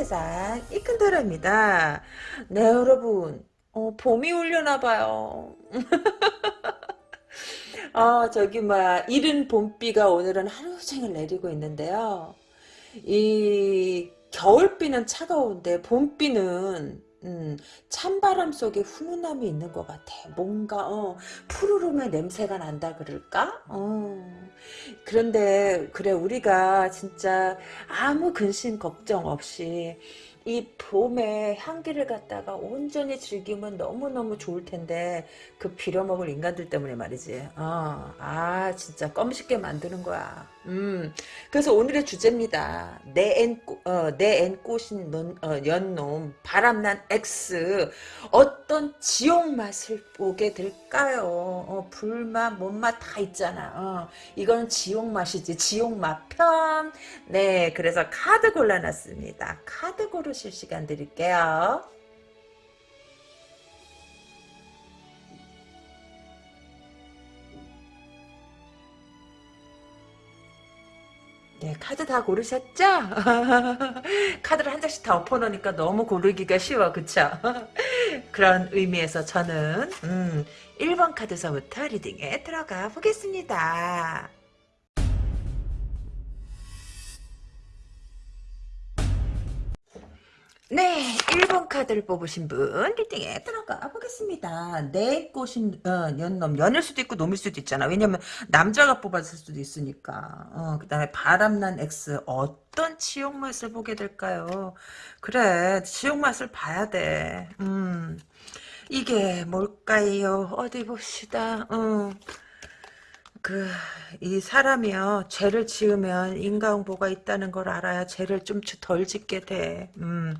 세상 이큰도라입니다. 네 여러분 어, 봄이 오려나봐요. 어, 저기 뭐야 이른 봄비가 오늘은 하루 종일 내리고 있는데요. 이 겨울비는 차가운데 봄비는 음, 찬바람 속에 훈훈함이 있는 것 같아. 뭔가 어, 푸르름의 냄새가 난다 그럴까? 어. 그런데 그래 우리가 진짜 아무 근심 걱정 없이 이 봄의 향기를 갖다가 온전히 즐기면 너무너무 좋을 텐데 그 빌어먹을 인간들 때문에 말이지. 어, 아 진짜 껌 쉽게 만드는 거야. 음, 그래서 오늘의 주제입니다. 내앤 어, 내앤 꽃인 넌, 어, 연놈 바람난 X 어떤 지옥 맛을 보게 될까요? 어, 불맛, 못맛 다 있잖아. 어, 이거는 지옥 맛이지. 지옥 맛 편. 네, 그래서 카드 골라놨습니다. 카드 고르실 시간 드릴게요. 네, 카드 다 고르셨죠? 카드를 한 장씩 다 엎어놓으니까 너무 고르기가 쉬워, 그쵸? 그런 의미에서 저는 음, 1번 카드서부터 리딩에 들어가 보겠습니다. 네, 1번 카드를 뽑으신 분 리딩에 들어가 보겠습니다. 내 꽃인 어, 연놈, 연일 수도 있고 놈일 수도 있잖아. 왜냐면 남자가 뽑았을 수도 있으니까. 어, 그 다음에 바람난 X 어떤 지옥 맛을 보게 될까요? 그래, 지옥 맛을 봐야 돼. 음, 이게 뭘까요? 어디 봅시다. 어. 그, 이 사람이요, 죄를 지으면 인과응보가 있다는 걸 알아야 죄를 좀 덜 짓게 돼. 음,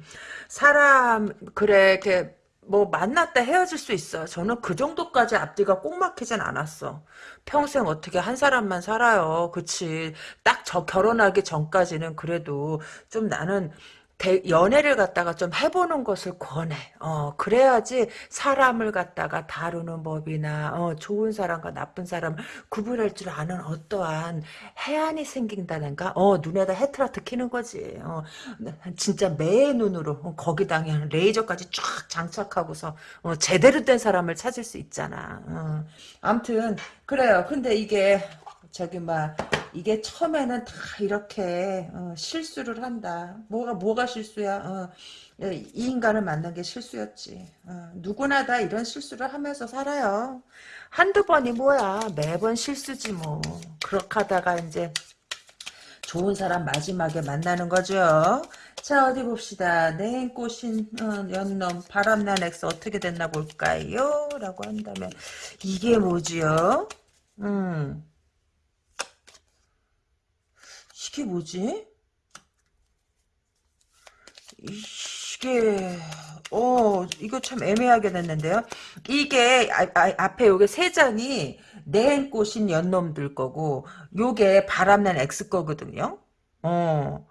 사람, 그래, 이렇게, 뭐, 만났다 헤어질 수 있어. 저는 그 정도까지 앞뒤가 꼭 막히진 않았어. 평생 어떻게 한 사람만 살아요. 그치. 딱 저 결혼하기 전까지는 그래도 좀 나는 대, 연애를 갖다가 좀 해보는 것을 권해. 어, 그래야지 사람을 갖다가 다루는 법이나, 어, 좋은 사람과 나쁜 사람 구분할 줄 아는 어떠한 해안이 생긴다는가? 어, 눈에다 헤트라트 키는 거지. 어, 진짜 매의 눈으로, 어, 거기다 그냥 레이저까지 쫙 장착하고서, 어, 제대로 된 사람을 찾을 수 있잖아. 어. 암튼, 그래요. 근데 이게, 저기, 막, 이게 처음에는 다 이렇게 어, 실수를 한다. 뭐가 뭐가 실수야? 어, 이 인간을 만난 게 실수였지. 어, 누구나 다 이런 실수를 하면서 살아요. 한두 번이 뭐야. 매번 실수지 뭐. 그렇게 하다가 이제 좋은 사람 마지막에 만나는 거죠. 자 어디 봅시다. 내 꽃인 어, 연놈 바람난 ex 어떻게 됐나 볼까요? 라고 한다면 이게 뭐지요? 음. 이게 뭐지? 이게 어 이거 참 애매하게 됐는데요. 이게 아, 아, 앞에 요게 세 장이 내행 꽃인 연놈들 거고 요게 바람난 X 거거든요. 어.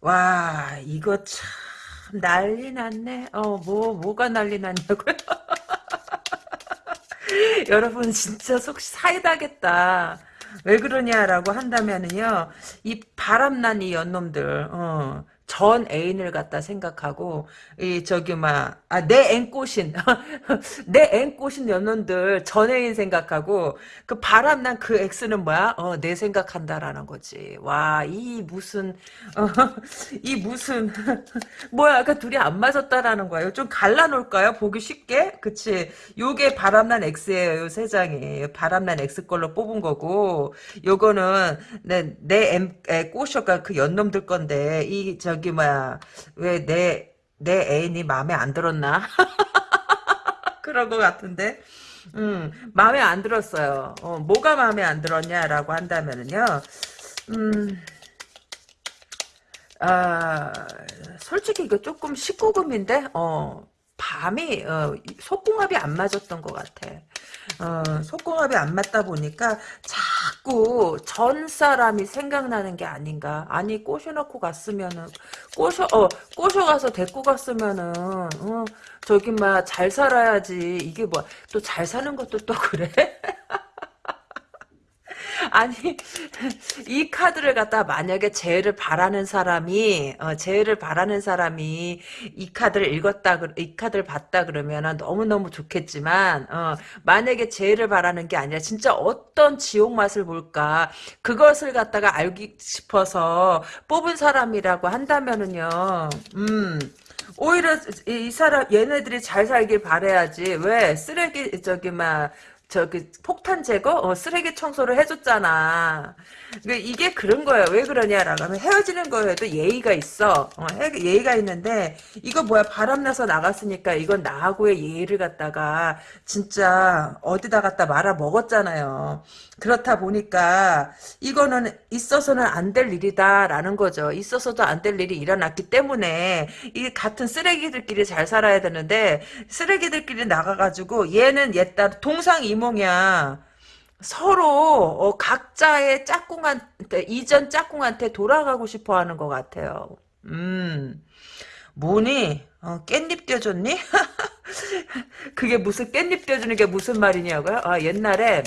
와 이거 참 난리 났네. 어 뭐 뭐가 난리 났냐고요? 여러분 진짜 속 사이다겠다. 왜 그러냐라고 한다면은요, 이 바람난 이 연놈들, 어, 전 애인을 갖다 생각하고 이 저기 막아내 앵꼬신 내 앵꼬신 연원들 전 애인 생각하고 그 바람난 그 엑스는 뭐야? 어 내 생각한다라는 거지. 와 이 무슨 어, 이 무슨 뭐야? 그 둘이 안 맞았다라는 거예요. 좀 갈라놓을까요? 보기 쉽게? 그치? 요게 바람난 ex예요 요 세 장이. 바람난 ex 걸로 뽑은 거고 요거는 내내 꼬셔가 그 연놈들 건데 이저 저기 뭐야 왜 내 내 애인이 마음에 안 들었나? 그런 것 같은데. 음 마음에 안 들었어요. 어, 뭐가 마음에 안 들었냐라고 한다면은요 음 아, 솔직히 이거 조금 19금인데, 어, 밤이, 어, 속궁합이 안 맞았던 것 같아. 어, 속궁합이 안 맞다 보니까 자꾸 전 사람이 생각나는 게 아닌가. 아니 꼬셔놓고 갔으면은 꼬셔 어 꼬셔가서 데리고 갔으면은 어, 저기 막 잘 살아야지. 이게 뭐 또 잘 사는 것도 또 그래? 아니 이 카드를 갖다 만약에 재해를 바라는 사람이 어, 재해를 바라는 사람이 이 카드를 읽었다 그- 이 카드를 봤다 그러면은 너무 너무 좋겠지만 어, 만약에 재해를 바라는 게 아니라 진짜 어떤 지옥 맛을 볼까 그것을 갖다가 알기 싶어서 뽑은 사람이라고 한다면은요 음. 오히려 이, 이 사람 얘네들이 잘 살길 바래야지 왜 쓰레기 저기 막 저기 폭탄 제거 어, 쓰레기 청소를 해줬잖아. 이게 그런 거예요. 왜 그러냐라고 하면 헤어지는 거에도 예의가 있어. 어, 해- 예의가 있는데 이거 뭐야 바람나서 나갔으니까 이건 나하고의 예의를 갖다가 진짜 어디다 갖다 말아 먹었잖아요. 그렇다 보니까 이거는 있어서는 안 될 일이다라는 거죠. 있어서도 안 될 일이 일어났기 때문에 이 같은 쓰레기들끼리 잘 살아야 되는데 쓰레기들끼리 나가가지고 얘는 얘 따라 동상 이 몽이야. 서로 어, 각자의 짝꿍한테 이전 짝꿍한테 돌아가고 싶어하는 것 같아요. 음, 뭐니? 어, 깻잎 떼줬니? 그게 무슨 깻잎 떼주는 게 무슨 말이냐고요? 아, 옛날에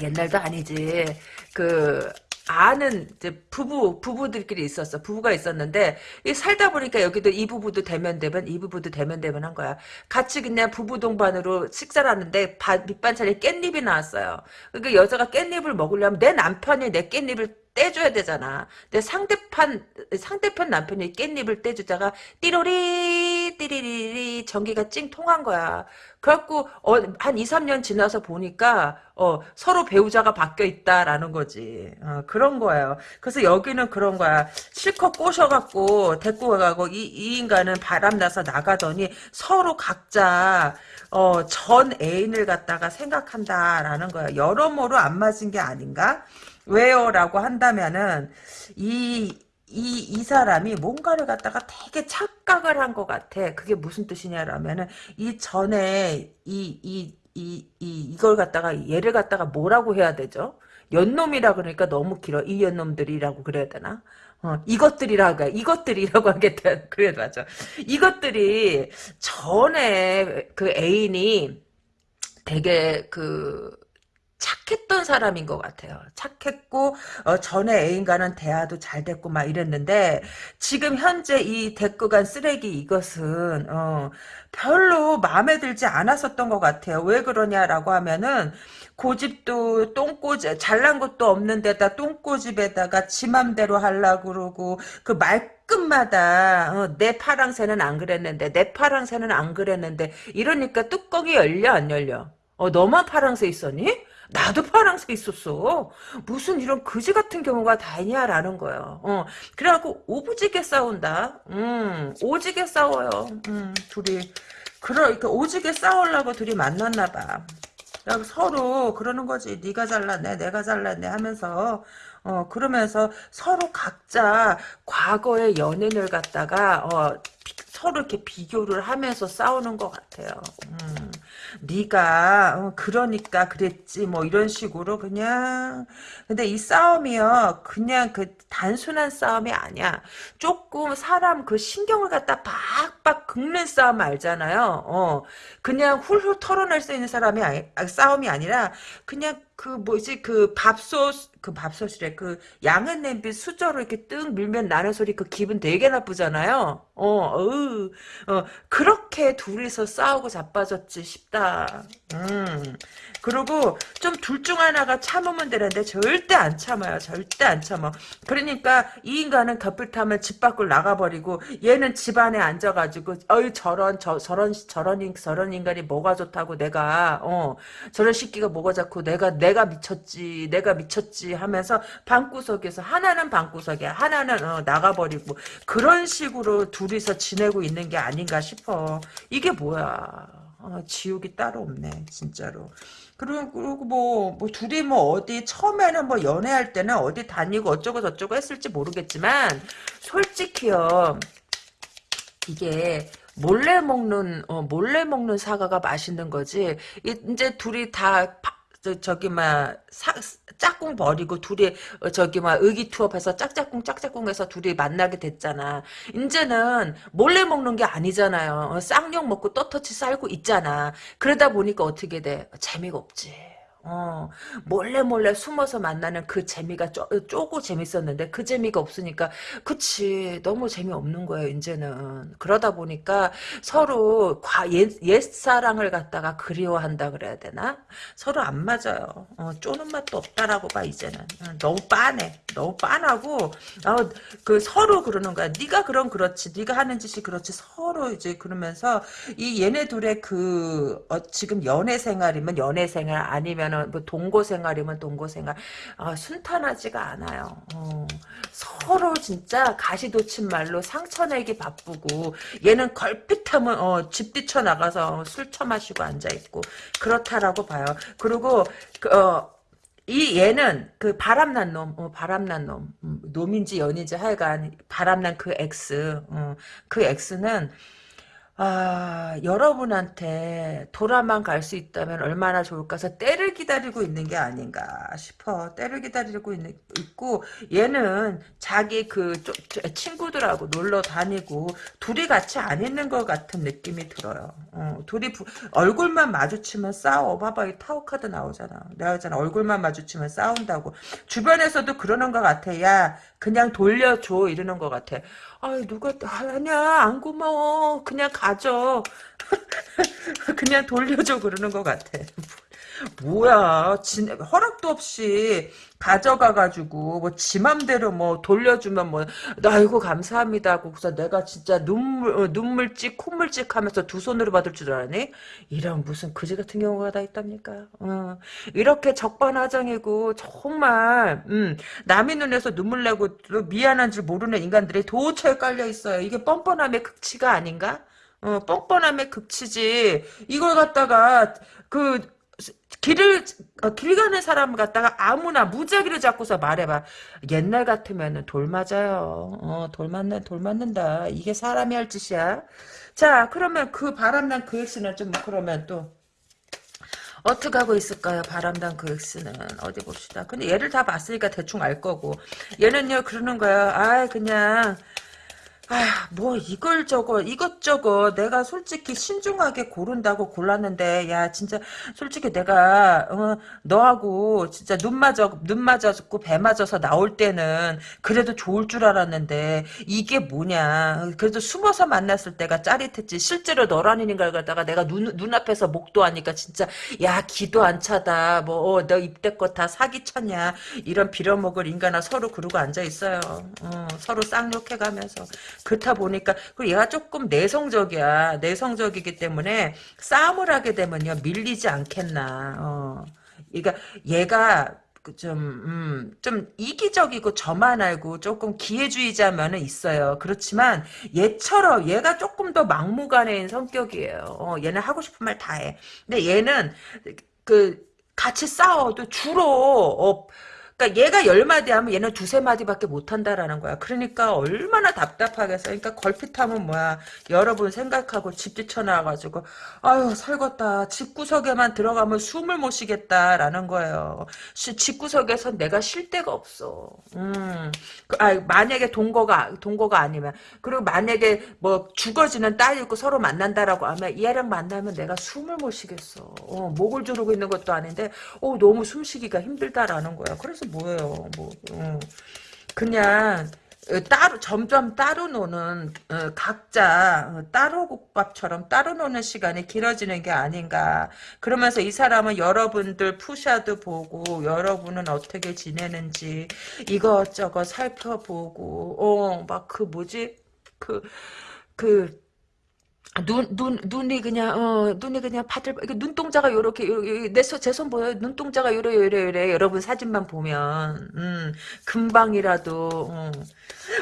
옛날도 아니지. 그 아는 이제 부부 부부들끼리 있었어. 부부가 있었는데 이 살다 보니까 여기도 이 부부도 대면 대면 이 부부도 대면 대면 한 거야. 같이 그냥 부부 동반으로 식사를 하는데 바- 밑반찬에 깻잎이 나왔어요. 그러니까 여자가 깻잎을 먹으려면 내 남편이 내 깻잎을 떼줘야 되잖아. 내 상대편 상대편 남편이 깻잎을 떼주다가 띠로리 띠리리리 전기가 찡 통한 거야. 그래갖고 어, 한 2, 3년 지나서 보니까 어, 서로 배우자가 바뀌어 있다라는 거지. 어, 그런 거예요. 그래서 여기는 그런 거야. 실컷 꼬셔갖고 데리고 가고 이, 이 인간은 바람나서 나가더니 서로 각자 어, 전 애인을 갖다가 생각한다라는 거야. 여러모로 안 맞은 게 아닌가? 왜요? 라고 한다면은 이 이, 이 사람이 뭔가를 갖다가 되게 착각을 한 것 같아. 그게 무슨 뜻이냐라면은, 이 전에, 이, 이, 이, 이, 이걸 갖다가, 얘를 갖다가 뭐라고 해야 되죠? 연놈이라 그러니까 너무 길어. 이 연놈들이라고 그래야 되나? 어, 이것들이라고, 이것들이라고 하겠다. 그래, 맞아. 이것들이 전에 그 애인이 되게 그, 착했던 사람인 것 같아요. 착했고 어, 전에 애인과는 대화도 잘 됐고 막 이랬는데 지금 현재 이 데리고 간 쓰레기 이것은 어, 별로 마음에 들지 않았었던 것 같아요. 왜 그러냐라고 하면은 고집도 똥꼬집 잘난 것도 없는 데다 똥꼬집에다가 지 맘대로 하려고 그러고 그 말끝마다 어, 내 파랑새는 안 그랬는데 내 파랑새는 안 그랬는데 이러니까 뚜껑이 열려 안 열려 어 너만 파랑새 있었니? 나도 파랑새 있었어. 무슨 이런 거지 같은 경우가 다 있냐라는 거예요. 어, 그래갖고 오부지게 싸운다. 음, 오지게 싸워요. 음, 둘이. 그러, 이렇게 오지게 싸우려고 둘이 만났나 봐. 서로 그러는 거지. 네가 잘났네, 내가 잘났네 하면서 어 그러면서 서로 각자 과거의 연인을 갖다가 어 비- 서로 이렇게 비교를 하면서 싸우는 것 같아요. 음. 네가 어, 그러니까 그랬지 뭐 이런 식으로 그냥 근데 이 싸움이요 그냥 그 단순한 싸움이 아니야 조금 사람 그 신경을 갖다 박박 긁는 싸움 알잖아요 어 그냥 훌훌 털어낼 수 있는 사람이 아, 싸움이 아니라 그냥 그 뭐지 그 밥솥 그 밥솥이래 그 양은 냄비 수저로 이렇게 뜩 밀면 나는 소리 그 기분 되게 나쁘잖아요. 어, 어으, 어 그렇게 둘이서 싸우고 자빠졌지 싶다. 음 그리고 좀 둘 중 하나가 참으면 되는데 절대 안 참아요. 절대 안 참아. 그러니까 이 인간은 곁을 타면 집 밖을 나가버리고 얘는 집 안에 앉아가지고 어이 저런 저 저런 저런 인 저런 인간이 뭐가 좋다고 내가 어 저런 새끼가 뭐가 좋고 내가 내가 미쳤지 내가 미쳤지 하면서 방구석에서 하나는 방구석에 하나는 어, 나가버리고 그런 식으로 둘이서 지내고 있는 게 아닌가 싶어. 이게 뭐야? 어, 지옥이 따로 없네 진짜로 그리고, 뭐, 뭐, 둘이 뭐, 어디, 처음에는 뭐, 연애할 때는 어디 다니고 어쩌고 저쩌고 했을지 모르겠지만, 솔직히요, 이게, 몰래 먹는, 어, 몰래 먹는 사과가 맛있는 거지, 이- 이제 둘이 다, 파- 저, 저기, 막, 사, 짝꿍 버리고 둘이, 어, 저기, 막, 의기투합해서 짝짝꿍, 짝짝꿍해서 둘이 만나게 됐잖아. 이제는 몰래 먹는 게 아니잖아요. 어, 쌍욕 먹고 떳떳이 살고 있잖아. 그러다 보니까 어떻게 돼? 재미가 없지. 어, 몰래 몰래 숨어서 만나는 그 재미가 쪼, 쪼고 재밌었는데 그 재미가 없으니까 그치 너무 재미없는 거예요 이제는. 그러다 보니까 서로 과, 옛, 옛사랑을 갖다가 그리워한다 그래야 되나? 서로 안 맞아요. 어, 쪼는 맛도 없다라고 봐 이제는. 어, 너무 빤해. 너무 빤하고 어, 그 서로 그러는 거야. 네가 그럼 그렇지 네가 하는 짓이 그렇지 서로 이제 그러면서 이 얘네 둘의 그 어, 지금 연애 생활이면 연애 생활 아니면 은뭐 동거 생활이면 동거 생활 아, 순탄하지가 않아요. 어, 서로 진짜 가시돋친 말로 상처내기 바쁘고 얘는 걸핏하면 어, 집 뛰쳐 나가서 술 처마시고 앉아 있고 그렇다라고 봐요. 그리고 그, 어, 이 얘는 그 바람난 놈, 어, 바람난 놈, 음, 놈인지 연인지 하여간 바람난 그 X, 어, 그 X는 아, 여러분한테 돌아만 갈 수 있다면 얼마나 좋을까 해서 때를 기다리고 있는 게 아닌가 싶어. 때를 기다리고 있는, 있고, 얘는 자기 그 조, 친구들하고 놀러 다니고, 둘이 같이 안 있는 것 같은 느낌이 들어요. 어, 둘이 부, 얼굴만 마주치면 싸워. 봐봐, 이 타워카드 나오잖아. 내가 했잖아. 얼굴만 마주치면 싸운다고. 주변에서도 그러는 것 같아. 야, 그냥 돌려줘. 이러는 것 같아. 아 누가 아니야 안 고마워. 그냥 가져 그냥 돌려줘 그러는 것 같아 뭐야 진, 허락도 없이 가져가가지고 뭐 지 맘대로 뭐 돌려주면 뭐 아이고 감사합니다 하고 그래서 내가 진짜 눈물 어, 눈물찍 콧물찍 하면서 두 손으로 받을 줄 알았니? 이런 무슨 그지 같은 경우가 다 있답니까? 어, 이렇게 적반하장이고 정말 음, 남의 눈에서 눈물 내고 미안한 줄 모르는 인간들이 도처에 깔려 있어요. 이게 뻔뻔함의 극치가 아닌가? 어, 뻔뻔함의 극치지. 이걸 갖다가 그 길을 어, 길 가는 사람 갖다가 아무나 무작위로 잡고서 말해봐. 옛날 같으면은 돌 맞아요. 어, 돌 맞는 돌 맞는다. 이게 사람이 할 짓이야. 자, 그러면 그 바람난 그 엑스는 좀 그러면 또 어떻게 하고 있을까요? 바람단 그 엑스는 어디 봅시다. 근데 얘를 다 봤으니까 대충 알 거고 얘는요 그러는 거야. 아 그냥 아, 뭐 이걸 저거 이것저것 내가 솔직히 신중하게 고른다고 골랐는데 야 진짜 솔직히 내가 어, 너하고 진짜 눈 맞아 눈 맞아서 배 맞아서 나올 때는 그래도 좋을 줄 알았는데 이게 뭐냐. 그래도 숨어서 만났을 때가 짜릿했지. 실제로 너라는 걸 갖다가 내가 눈 눈앞에서 목도하니까 진짜 야 기도 안 차다. 뭐너 어, 입대껏 다 사기 쳤냐. 이런 빌어먹을 인간아 서로 그러고 앉아 있어요. 어, 서로 쌍욕해가면서 그렇다 보니까 그리고 얘가 조금 내성적이야. 내성적이기 때문에 싸움을 하게 되면요 밀리지 않겠나. 어. 그러니까 얘가 그 좀, 음, 좀 이기적이고 저만 알고 조금 기회주의자면은 있어요. 그렇지만 얘처럼 얘가 조금 더 막무가내인 성격이에요. 어, 얘는 하고 싶은 말 다 해. 근데 얘는 그 같이 싸워도 주로 어, 그러니까 얘가 열 마디 하면 얘는 두세 마디밖에 못 한다라는 거야. 그러니까 얼마나 답답하겠어. 그러니까 걸핏하면 뭐야. 여러분 생각하고 집 뒤쳐나와가지고 아유 살겄다. 집구석에만 들어가면 숨을 못 쉬겠다라는 거예요. 집구석에선 내가 쉴 데가 없어. 음. 그, 아 만약에 동거가 동거가 아니면 그리고 만약에 뭐 죽어지는 딸이 있고 서로 만난다라고 하면 얘랑 만나면 내가 숨을 못 쉬겠어. 어, 목을 조르고 있는 것도 아닌데 어 너무 숨쉬기가 힘들다라는 거야. 그래서 뭐예요. 뭐 어. 그냥 어, 따로 점점 따로 노는 어, 각자 어, 따로 국밥처럼 따로 노는 시간이 길어지는 게 아닌가 그러면서 이 사람은 여러분들 푸샤도 보고 여러분은 어떻게 지내는지 이것저것 살펴보고 어 막 그 뭐지 그그 눈, 눈, 눈이 그냥, 어, 눈이 그냥 파들, 눈동자가 요렇게, 내 손, 제 손 보여요? 눈동자가 요래, 요래, 요래. 여러분 사진만 보면, 음, 금방이라도, 음,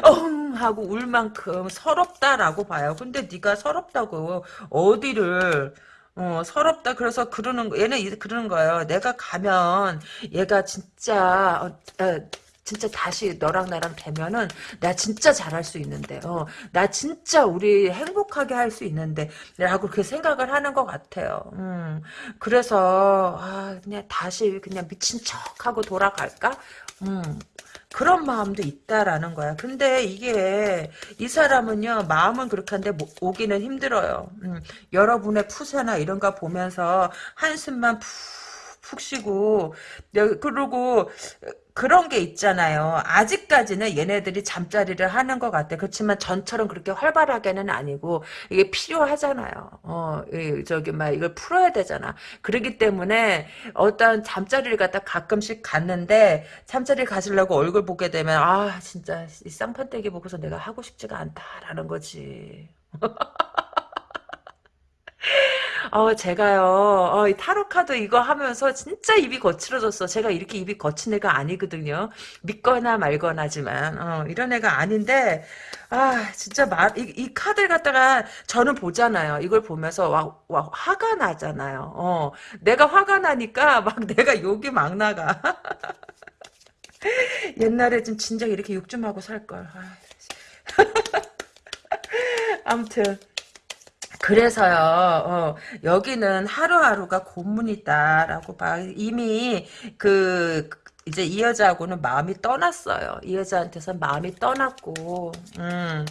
어 하고 울 만큼 서럽다라고 봐요. 근데 네가 서럽다고, 어디를, 어, 서럽다. 그래서 그러는, 얘는 그러는 거예요. 내가 가면, 얘가 진짜, 어, 어, 진짜 다시 너랑 나랑 되면은 나 진짜 잘할 수 있는데 어, 나 진짜 우리 행복하게 할 수 있는데 라고 그렇게 생각을 하는 것 같아요. 음, 그래서 아, 그냥 다시 그냥 미친 척하고 돌아갈까? 음, 그런 마음도 있다라는 거야. 근데 이게 이 사람은요 마음은 그렇게 한데 오기는 힘들어요. 음, 여러분의 푸세나 이런 거 보면서 한숨만 푹 푹 쉬고 여- 그리고 그런 게 있잖아요. 아직까지는 얘네들이 잠자리를 하는 것 같아. 그렇지만 전처럼 그렇게 활발하게는 아니고 이게 필요하잖아요. 어, 이, 저기 막 이걸 풀어야 되잖아. 그렇기 때문에 어떤 잠자리를 갖다 가끔씩 갔는데 잠자리 가시려고 얼굴 보게 되면 아 진짜 이 쌍판떼기 보고서 내가 하고 싶지가 않다라는 거지. 어, 제가요, 어, 이 타로 카드 이거 하면서 진짜 입이 거칠어졌어. 제가 이렇게 입이 거친 애가 아니거든요. 믿거나 말거나지만, 어, 이런 애가 아닌데, 아, 진짜 말, 이, 이 카드를 갖다가 저는 보잖아요. 이걸 보면서 와, 와, 화가 나잖아요. 어, 내가 화가 나니까 막 내가 욕이 막 나가. 옛날에 좀 진작 이렇게 욕 좀 하고 살걸. 아, 아무튼. 그래서요, 어, 여기는 하루하루가 고문이다라고 봐. 이미 그 이제 이 여자하고는 마음이 떠났어요. 이 여자한테서 마음이 떠났고, 음,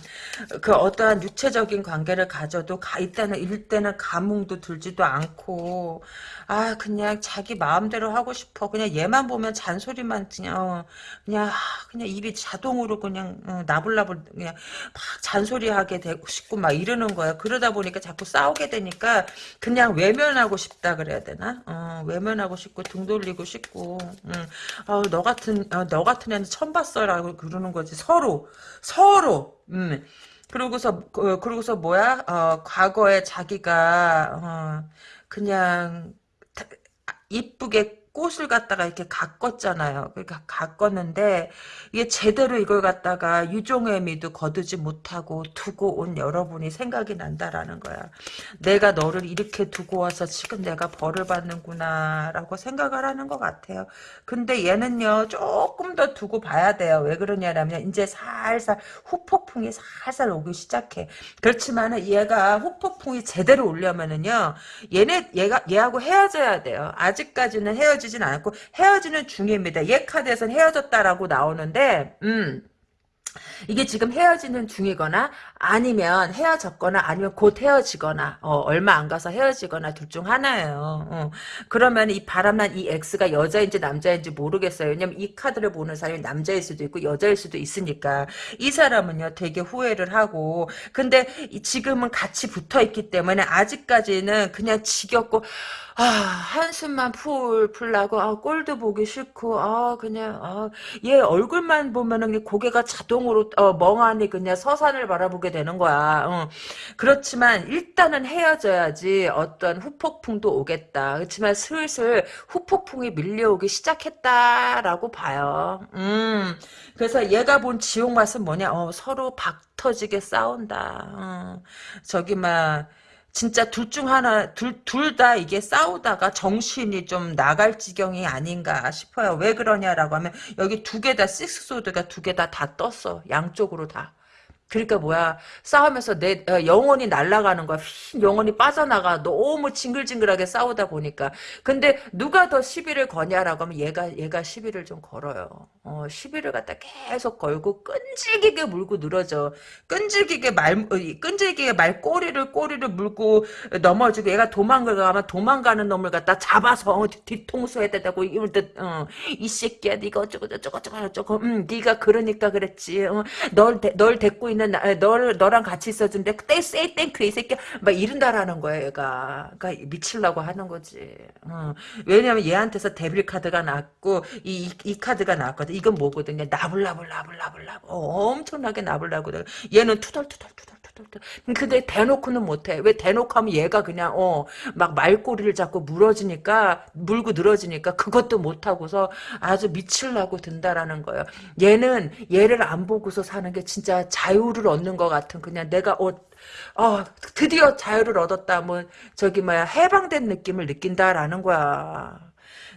그 어떠한 육체적인 관계를 가져도 가, 이때는 일때는 감흥도 들지도 않고, 아 그냥 자기 마음대로 하고 싶어. 그냥 얘만 보면 잔소리만 그냥 어, 그냥 아, 그냥 입이 자동으로 그냥 어, 나불나불 그냥 막 잔소리하게 되고 싶고 막 이러는 거야. 그러다 보니까 자꾸 싸우게 되니까 그냥 외면하고 싶다 그래야 되나? 어, 외면하고 싶고 등 돌리고 싶고. 음. 어, 너 같은 어, 너 같은 애는 처음 봤어라고 그러는 거지. 서로 서로. 음. 그러고서 어, 그러고서 뭐야? 어, 과거에 자기가 어, 그냥 다- 이쁘게 꽃을 갖다가 이렇게 가꿨잖아요. 그러니까 가꿨는데 이게 제대로 이걸 갖다가 유종의 미도 거두지 못하고 두고 온 여러분이 생각이 난다라는 거야. 내가 너를 이렇게 두고 와서 지금 내가 벌을 받는구나라고 생각을 하는 것 같아요. 근데 얘는요 조금 더 두고 봐야 돼요. 왜 그러냐면 이제 살살 후폭풍이 살살 오기 시작해. 그렇지만은 얘가 후폭풍이 제대로 오려면은요 얘네 얘가 얘하고 헤어져야 돼요. 아직까지는 헤어지 진 않았고 헤어지는 중입니다. 얘 카드에선 헤어졌다라고 나오는데 음. 이게 지금 헤어지는 중이거나 아니면 헤어졌거나 아니면 곧 헤어지거나 어, 얼마 안 가서 헤어지거나 둘 중 하나예요. 어. 그러면 이 바람난 이 X가 여자인지 남자인지 모르겠어요. 왜냐면 이 카드를 보는 사람이 남자일 수도 있고 여자일 수도 있으니까 이 사람은요 되게 후회를 하고 근데 이- 지금은 같이 붙어 있기 때문에 아직까지는 그냥 지겹고 아, 한숨만 풀 풀라고, 아, 꼴도 보기 싫고, 아, 그냥, 아, 얘 얼굴만 보면은 고개가 자동으로, 어, 멍하니 그냥 서산을 바라보게 되는 거야. 어. 그렇지만, 일단은 헤어져야지 어떤 후폭풍도 오겠다. 그렇지만 슬슬 후폭풍이 밀려오기 시작했다라고 봐요. 음. 그래서 얘가 본 지옥 맛은 뭐냐, 어, 서로 박 터지게 싸운다. 어. 저기, 막, 진짜 둘 중 하나, 둘, 둘 다 이게 싸우다가 정신이 좀 나갈 지경이 아닌가 싶어요. 왜 그러냐라고 하면, 여기 두 개 다, 식스소드가 두 개 다 다 떴어. 양쪽으로 다. 그러니까 뭐야 싸우면서 내 어, 영혼이 날아가는 거야. 휙 영혼이 빠져나가. 너무 징글징글하게 싸우다 보니까. 근데 누가 더 시비를 거냐라고 하면 얘가 얘가 시비를 좀 걸어요. 어 시비를 갖다 계속 걸고 끈질기게 물고 늘어져. 끈질기게 말 어, 이 끈질기게 말 꼬리를 꼬리를 물고 넘어지고 얘가 도망을 가면 도망가는 놈을 갖다 잡아서 어, 뒤- 뒤통수에 대고 이럴 때이 새끼야 네가 어쩌고 저쩌고 저쩌고 저쩌고. 음 네가 그러니까 그랬지. 어, 널, 데, 널 데리고 있는 나, 널 너랑 같이 있어준데 그때 say thank you 이 새끼 막 이런다라는 거야 얘가. 그러니까 미치려고 하는 거지. 어. 왜냐면 얘한테서 devil 카드가 나왔고 이, 이, 이 카드가 나왔거든. 이건 뭐거든요? 나불나불 나불나불 나불. 어, 엄청나게 나불나불 얘는 투덜투덜 투덜 근데 대놓고는 못해. 왜 대놓고 하면 얘가 그냥 어 막 말꼬리를 잡고 물어지니까 물고 늘어지니까 그것도 못하고서 아주 미칠라고 든다라는 거예요. 얘는 얘를 안 보고서 사는 게 진짜 자유를 얻는 것 같은 그냥 내가 어, 어 드디어 자유를 얻었다. 뭐 저기 뭐야 해방된 느낌을 느낀다라는 거야.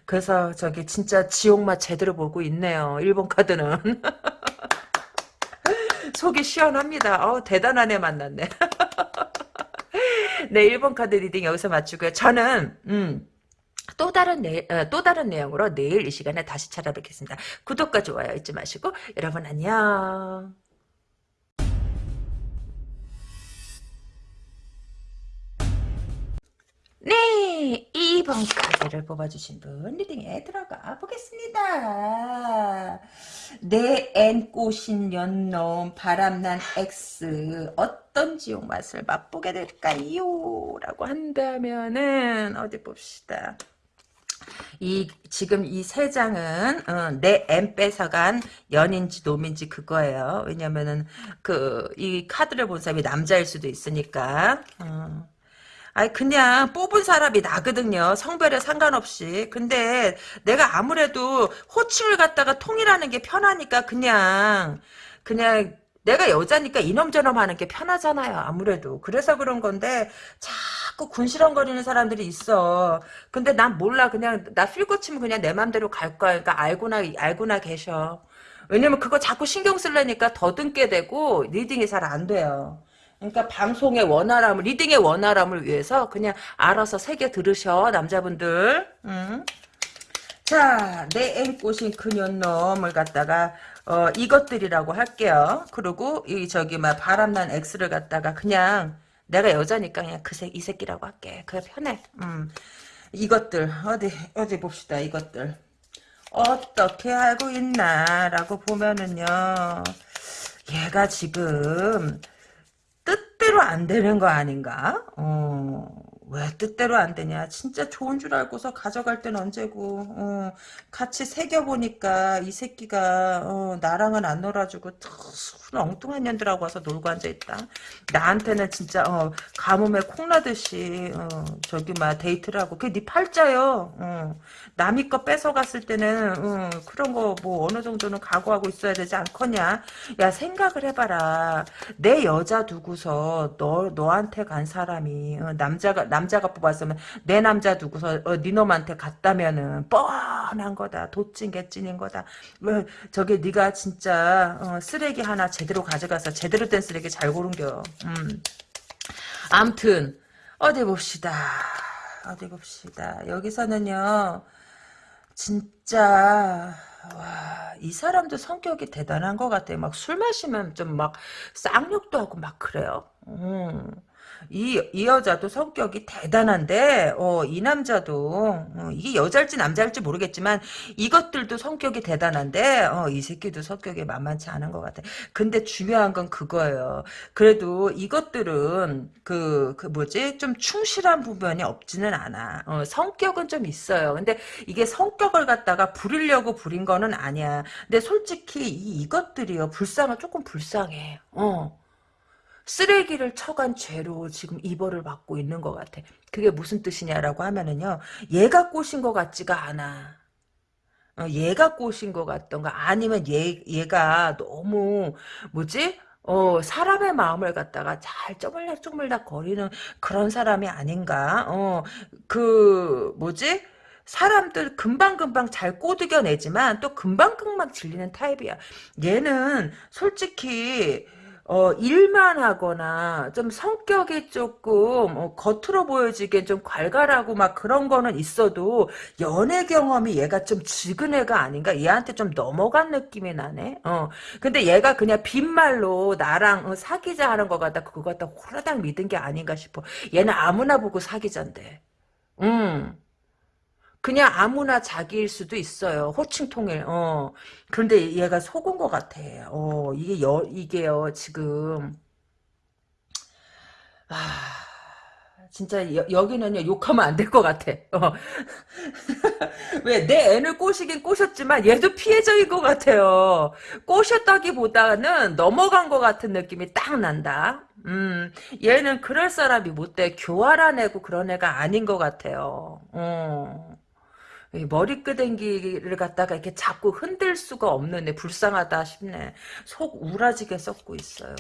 그래서 저기 진짜 지옥맛 제대로 보고 있네요. 일본 카드는 속이 시원합니다. 어 대단한 애 만났네. 네 일번 카드 reading 여기서 마치고요. 저는 음. 또 다른 내, 어, 또 다른 내용으로 내일 이 시간에 다시 찾아뵙겠습니다. 구독과 좋아요 잊지 마시고 여러분 안녕. 네, 2부 1번 카드를 뽑아주신 분 reading에 들어가 보겠습니다. 내앤 꼬신 연놈 바람난 X 어떤 지옥 맛을 맛보게 될까요? 라고 한다면은 어디 봅시다. 이 지금 이 세 장은 어, 내엠 뺏어간 연인지 놈인지 그거예요. 왜냐면은 그 이 카드를 본 사람이 남자일 수도 있으니까. 어. 아니 그냥 뽑은 사람이 나거든요. 성별에 상관없이. 근데 내가 아무래도 호칭을 갖다가 통일하는 게 편하니까 그냥 그냥 내가 여자니까 이놈저놈 하는 게 편하잖아요. 아무래도. 그래서 그런 건데 자꾸 군시렁거리는 사람들이 있어. 근데 난 몰라. 그냥 나 feel 꽂히면 그냥 내 맘대로 갈 거야. 그러니까 알고나 알고나 계셔. 왜냐면 그거 자꾸 신경 쓰려니까 더듬게 되고 reading이 잘 안 돼요. 그러니까 방송의 원활함을 reading의 원활함을 위해서 그냥 알아서 새겨 들으셔 남자분들. 응? 자, 내 앵꼬신 그년놈을 갖다가 어, 이것들이라고 할게요. 그리고 이 저기 막 바람난 X를 갖다가 그냥 내가 여자니까 그냥 그 새, 이 새끼라고 할게. 그게 편해. 음. 이것들 어디 어디 봅시다. 이것들 어떻게 알고 있나라고 보면은요. 얘가 지금 뜻대로 안 되는 거 아닌가? 어, 왜 뜻대로 안 되냐? 진짜 좋은 줄 알고서 가져갈 땐 언제고, 어, 같이 새겨보니까 이 새끼가, 어, 나랑은 안 놀아주고, 순 엉뚱한 년들하고 와서 놀고 앉아있다. 나한테는 진짜, 어, 가뭄에 콩나듯이, 어, 저기, 막, 데이트를 하고, 그게 네 팔자요, 어, 남이 거 뺏어갔을 때는, 어, 그런 거, 뭐, 어느 정도는 각오하고 있어야 되지 않겠냐? 야, 생각을 해봐라. 내 여자 두고서, 너, 너한테 간 사람이, 어, 남자가, 남자가 뽑았으면 내 남자 두고서 어, 네 놈한테 갔다면은 뻔한 거다. 도찐 개찐인 거다. 뭐 저게 네가 진짜 어, 쓰레기 하나 제대로 가져가서 제대로 된 쓰레기 잘 고른겨. 음. 암튼 어디 봅시다. 어디 봅시다. 여기서는요. 진짜 와, 이 사람도 성격이 대단한 것 같아요. 막 술 마시면 좀 막 쌍욕도 하고 막 그래요. 음. 이, 이 여자도 성격이 대단한데, 어, 이 남자도, 어, 이게 여자일지 남자일지 모르겠지만, 이것들도 성격이 대단한데, 어, 이 새끼도 성격이 만만치 않은 것 같아. 근데 중요한 건 그거예요. 그래도 이것들은, 그, 그 뭐지? 좀 충실한 부분이 없지는 않아. 어, 성격은 좀 있어요. 근데 이게 성격을 갖다가 부리려고 부린 거는 아니야. 근데 솔직히 이, 이것들이요. 불쌍은 조금 불쌍해. 어. 쓰레기를 쳐간 죄로 지금 이벌을 받고 있는 것 같아. 그게 무슨 뜻이냐라고 하면은요. 얘가 꼬신 것 같지가 않아. 어, 얘가 꼬신 것 같던가 아니면 얘, 얘가 너무 뭐지? 어, 사람의 마음을 갖다가 잘 쪼물락쪼물락 거리는 그런 사람이 아닌가? 어, 그, 뭐지? 사람들 금방금방 잘 꼬드겨내지만 또 금방금방 질리는 타입이야. 얘는 솔직히 어, 일만 하거나 좀 성격이 조금 어, 겉으로 보여지기엔 좀 괄괄하고 막 그런 거는 있어도 연애 경험이 얘가 좀 적은 애가 아닌가? 얘한테 좀 넘어간 느낌이 나네. 어. 근데 얘가 그냥 빈말로 나랑 어, 사귀자 하는 거 같다. 그거 갖다 호라당 믿은 게 아닌가 싶어. 얘는 아무나 보고 사귀잔대. 음. 그냥 아무나 자기일 수도 있어요. 호칭 통일. 어. 그런데 얘가 속은 것 같아. 어, 이게 여, 이게요, 지금. 아, 진짜 여, 기는요 욕하면 안 될 것 같아. 어. 왜, 내 애를 꼬시긴 꼬셨지만 얘도 피해자인 것 같아요. 꼬셨다기보다는 넘어간 것 같은 느낌이 딱 난다. 음, 얘는 그럴 사람이 못 돼. 교활한 애고 그런 애가 아닌 것 같아요. 어. 머리끄댕기를 갖다가 이렇게 자꾸 흔들 수가 없는 애 불쌍하다 싶네. 속 우라지게 썩고 있어요.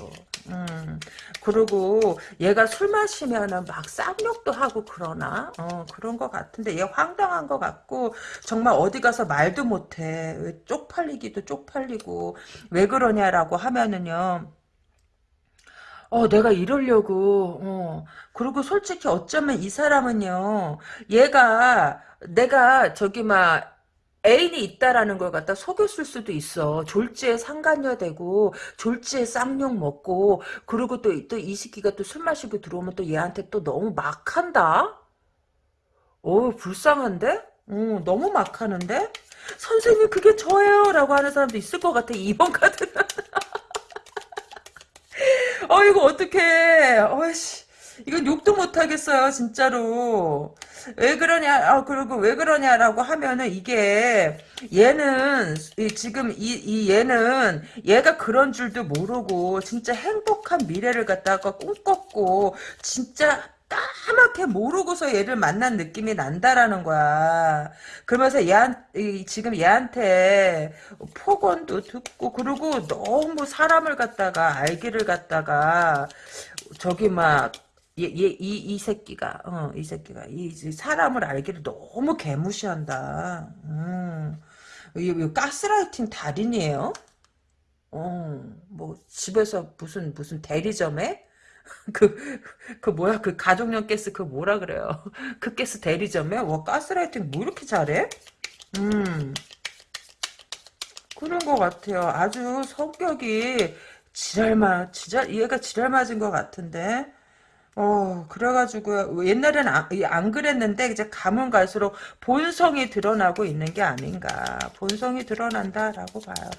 음. 그리고 얘가 술 마시면은 막 쌍욕도 하고 그러나? 어, 그런 것 같은데 얘 황당한 것 같고 정말 어디 가서 말도 못해. 왜 쪽팔리기도 쪽팔리고 왜 그러냐라고 하면은요. 어, 내가 이러려고, 어. 그리고 솔직히 어쩌면 이 사람은요, 얘가, 내가 저기 막, 애인이 있다라는 걸 갖다 속였을 수도 있어. 졸지에 상간녀 되고, 졸지에 쌍욕 먹고, 그리고 또, 또이 새끼가 또 술 마시고 들어오면 또 얘한테 또 너무 막 한다? 오 불쌍한데? 어, 너무 막하는데? 선생님 그게 저예요 라고 하는 사람도 있을 것 같아 2번 카드는 어 이거 어떡해. 어이씨. 이건 욕도 못하겠어요 진짜로. 왜 그러냐 아 그리고 왜 그러냐라고 하면은 이게 얘는 이, 지금 이, 이 얘는 얘가 그런 줄도 모르고 진짜 행복한 미래를 갖다가 꿈꿨고 진짜 까맣게 모르고서 얘를 만난 느낌이 난다라는 거야. 그러면서 얘한, 이, 지금 얘한테 폭언도 듣고, 그리고 너무 사람을 갖다가, 알기를 갖다가, 저기 막, 얘, 얘, 이, 이 새끼가, 어, 이 새끼가, 이, 이 사람을 알기를 너무 개무시한다. 음. 이, 이 가스라이팅 달인이에요? 어, 뭐, 집에서 무슨, 무슨 대리점에? 그, 그 뭐야, 그 가족용 가스 그 뭐라 그래요. 그 가스 대리점에? 와, 가스라이팅 뭐 이렇게 잘해? 음, 그런 것 같아요. 아주 성격이 지랄마, 지랄, 얘가 지랄 맞은 것 같은데? 어, 그래가지고, 옛날에는 안, 안 그랬는데, 이제 가면 갈수록 본성이 드러나고 있는 게 아닌가. 본성이 드러난다라고 봐요.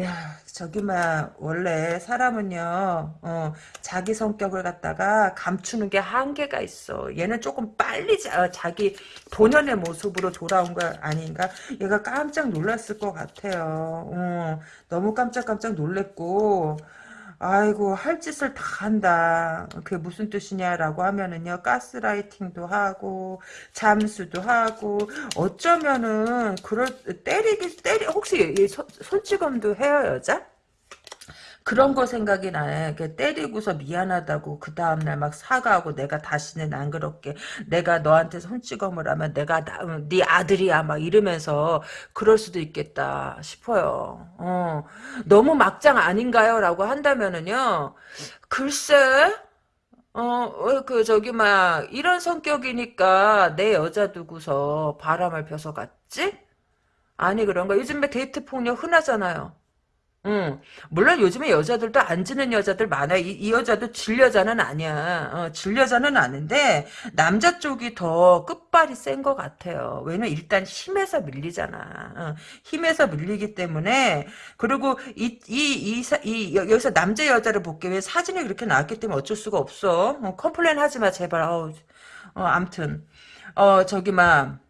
야, 저기, 막, 원래 사람은요, 어, 자기 성격을 갖다가 감추는 게 한계가 있어. 얘는 조금 빨리 자, 자기 본연의 모습으로 돌아온 거 아닌가? 얘가 깜짝 놀랐을 것 같아요. 어, 너무 깜짝깜짝 놀랬고, 아이고 할 짓을 다 한다. 그게 무슨 뜻이냐라고 하면은요 가스라이팅도 하고 잠수도 하고 어쩌면은 그럴 때리기 때리 혹시 손, 손찌검도 해요 여자? 그런 거 생각이 나요. 때리고서 미안하다고 그 다음날 막 사과하고 내가 다시는 안 그렇게 내가 너한테 손찌검을 하면 내가 나, 어, 네 아들이야 막 이러면서 그럴 수도 있겠다 싶어요. 어. 너무 막장 아닌가요? 라고 한다면은요. 글쎄 어, 어, 그, 저기, 막, 이런 성격이니까 내 여자 두고서 바람을 펴서 갔지? 아니, 그런가? 요즘에 데이트 폭력 흔하잖아요. 응. 물론 요즘에 여자들도 안 지는 여자들 많아. 이, 이 여자도 질 여자는 아니야. 어, 질 여자는 아닌데 남자 쪽이 더 끝발이 센 것 같아요. 왜냐면 일단 힘에서 밀리잖아. 어, 힘에서 밀리기 때문에 그리고 이 이이 이, 여기서 남자 여자를 볼게 왜 사진이 그렇게 나왔기 때문에 어쩔 수가 없어. 어, complain 하지 마 제발. 어, 어 암튼 어 저기 막.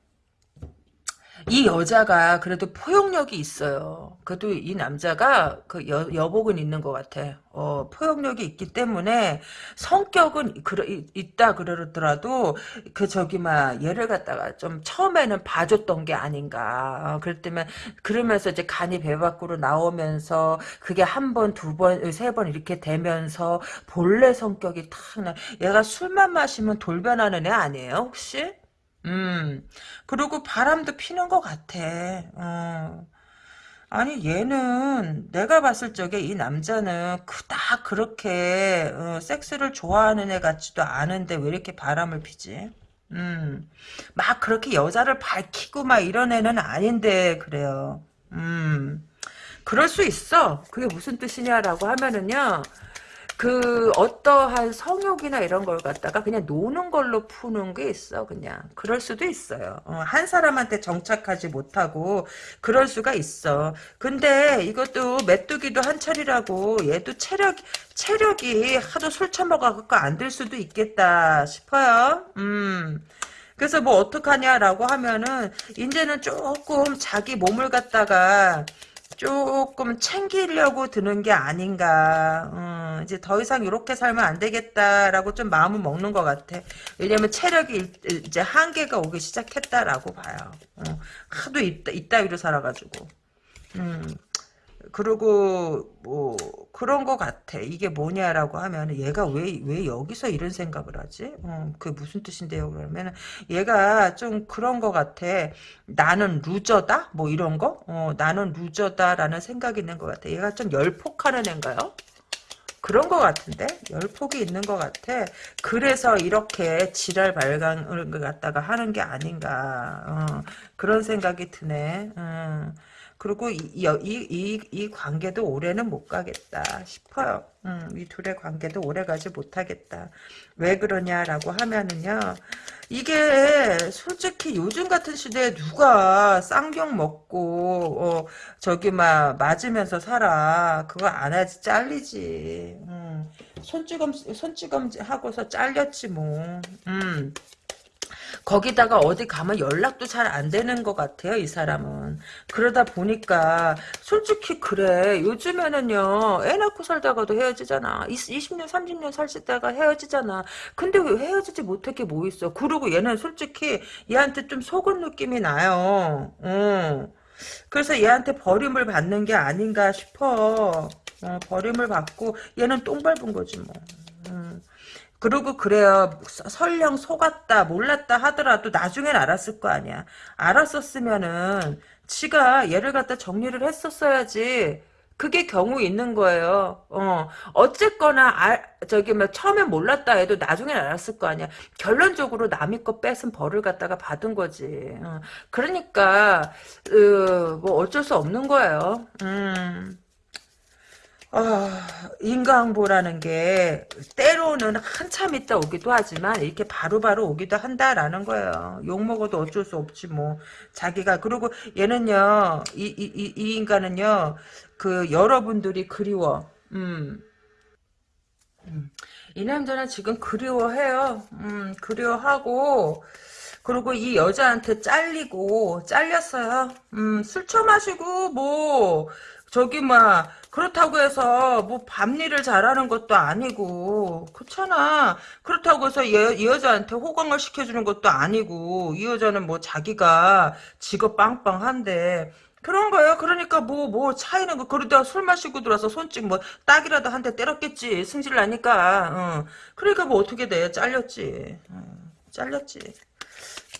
이 여자가 그래도 포용력이 있어요. 그래도 이 남자가 그 여, 여복은 있는 것 같아. 어, 포용력이 있기 때문에 성격은 그러, 있다 그러더라도 그 저기 막 얘를 갖다가 좀 처음에는 봐줬던 게 아닌가. 어, 그럴 때면 그러면서 이제 간이 배 밖으로 나오면서 그게 한 번, 두 번, 세 번 이렇게 되면서 본래 성격이 탁 나. 얘가 술만 마시면 돌변하는 애 아니에요 혹시? 음, 그리고 바람도 피는 것 같아. 어. 아니 얘는 내가 봤을 적에 이 남자는 그닥 그렇게 어, 섹스를 좋아하는 애 같지도 않은데 왜 이렇게 바람을 피지? 음, 막 그렇게 여자를 밝히고 막 이런 애는 아닌데 그래요. 음, 그럴 수 있어. 그게 무슨 뜻이냐라고 하면은요. 그 어떠한 성욕이나 이런 걸 갖다가 그냥 노는 걸로 푸는 게 있어 그냥. 그럴 수도 있어요. 어, 한 사람한테 정착하지 못하고 그럴 수가 있어. 근데 이것도 메뚜기도 한철이라고 얘도 체력 체력이 하도 술 처먹어갖고 안 될 수도 있겠다 싶어요. 음. 그래서 뭐 어떡하냐라고 하면은 이제는 조금 자기 몸을 갖다가 조금 챙기려고 드는 게 아닌가. 음, 이제 더 이상 이렇게 살면 안 되겠다라고 좀 마음을 먹는 것 같아. 왜냐면 체력이 이제 한계가 오기 시작했다라고 봐요. 어, 하도 있다, 이따위로 살아가지고. 음, 그리고 뭐 그런 거 같아. 이게 뭐냐라고 하면 얘가 왜 왜 여기서 이런 생각을 하지? 어, 그게 무슨 뜻인데요? 그러면 얘가 좀 그런 거 같아. 나는 루저다? 뭐 이런 거? 어, 나는 루저다라는 생각이 있는 것 같아. 얘가 좀 열폭하는 애인가요? 그런 것 같은데 열폭이 있는 것 같아. 그래서 이렇게 지랄 발광을 갖다가 하는 게 아닌가 어, 그런 생각이 드네. 어. 그리고 이, 이, 이, 이 관계도 오래는 못 가겠다 싶어요. 음, 이 둘의 관계도 오래 가지 못하겠다. 왜 그러냐라고 하면은요. 이게 솔직히 요즘 같은 시대에 누가 쌍욕 먹고 어, 저기 막 맞으면서 살아. 그거 안 하지 잘리지. 음, 손찌검 손찌검 하고서 잘렸지 뭐. 음. 거기다가 어디 가면 연락도 잘 안 되는 것 같아요, 이 사람은. 그러다 보니까, 솔직히 그래. 요즘에는요, 애 낳고 살다가도 헤어지잖아. 20년, 30년 살다가 헤어지잖아. 근데 왜 헤어지지 못할 게 뭐 있어. 그리고 얘는 솔직히 얘한테 좀 속은 느낌이 나요. 어. 그래서 얘한테 버림을 받는 게 아닌가 싶어. 어, 버림을 받고, 얘는 똥 밟은 거지, 뭐. 음. 그리고 그래요. 설령 속았다 몰랐다 하더라도 나중엔 알았을 거 아니야. 알았었으면은 지가 얘를 갖다 정리를 했었어야지. 그게 경우 있는 거예요. 어, 어쨌거나, 알, 저기, 뭐, 처음엔 몰랐다 해도 나중엔 알았을 거 아니야. 결론적으로 남의 거 뺏은 벌을 갖다가 받은 거지. 어, 그러니까, 으, 뭐, 어쩔 수 없는 거예요. 음. 아, 인과응보라는 게 때로는 한참 있다 오기도 하지만 이렇게 바로 바로 오기도 한다라는 거예요. 욕먹어도 어쩔 수 없지 뭐. 자기가 그리고 얘는요. 이, 이, 이, 이 인간은요. 그 여러분들이 그리워. 음. 음. 이 남자는 지금 그리워해요. 음, 그리워하고 그리고 이 여자한테 잘리고 잘렸어요. 음, 술 처마시고 뭐 저기 막 그렇다고 해서 뭐 밤일을 잘하는 것도 아니고 그렇잖아. 그렇다고 해서 얘, 이 여자한테 호강을 시켜주는 것도 아니고 이 여자는 뭐 자기가 직업 빵빵한데 그런 거예요. 그러니까 뭐 뭐 차이는 거 그러다가 술 마시고 들어와서 손짓 뭐 딱이라도 한 대 때렸겠지. 승질 나니까. 어. 그러니까 뭐 어떻게 돼? 잘렸지. 어. 잘렸지.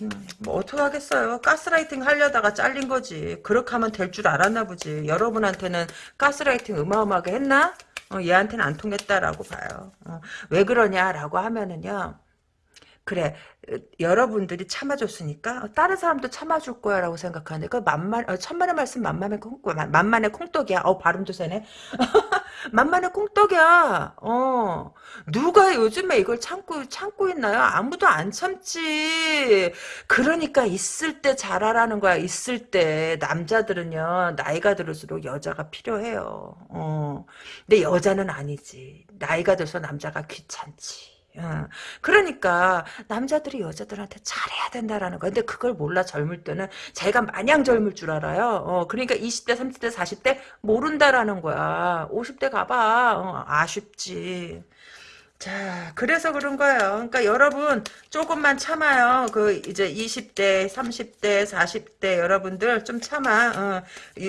음, 뭐 어떡하겠어요. 가스라이팅 하려다가 잘린 거지. 그렇게 하면 될 줄 알았나 보지. 여러분한테는 가스라이팅 어마어마하게 했나? 어, 얘한테는 안 통했다라고 봐요. 어, 왜 그러냐라고 하면은요. 그래 여러분들이 참아줬으니까 다른 사람도 참아줄 거야라고 생각하는데 그 만만 어, 천만의 말씀 만만의 콩 만만의 콩떡이야. 어 발음도 세네. 만만의 콩떡이야. 어 누가 요즘에 이걸 참고 참고 있나요? 아무도 안 참지. 그러니까 있을 때 잘하라는 거야. 있을 때 남자들은요 나이가 들을수록 여자가 필요해요. 어 근데 여자는 아니지. 나이가 들서 남자가 귀찮지. 어. 그러니까 남자들이 여자들한테 잘해야 된다라는 거. 근데 그걸 몰라 젊을 때는 자기가 마냥 젊을 줄 알아요. 어, 그러니까 20대, 30대, 40대 모른다라는 거야. 50대 가봐. 어, 아쉽지. 자, 그래서 그런 거예요. 그러니까 여러분 조금만 참아요. 그 이제 20대, 30대, 40대 여러분들 좀 참아. 어,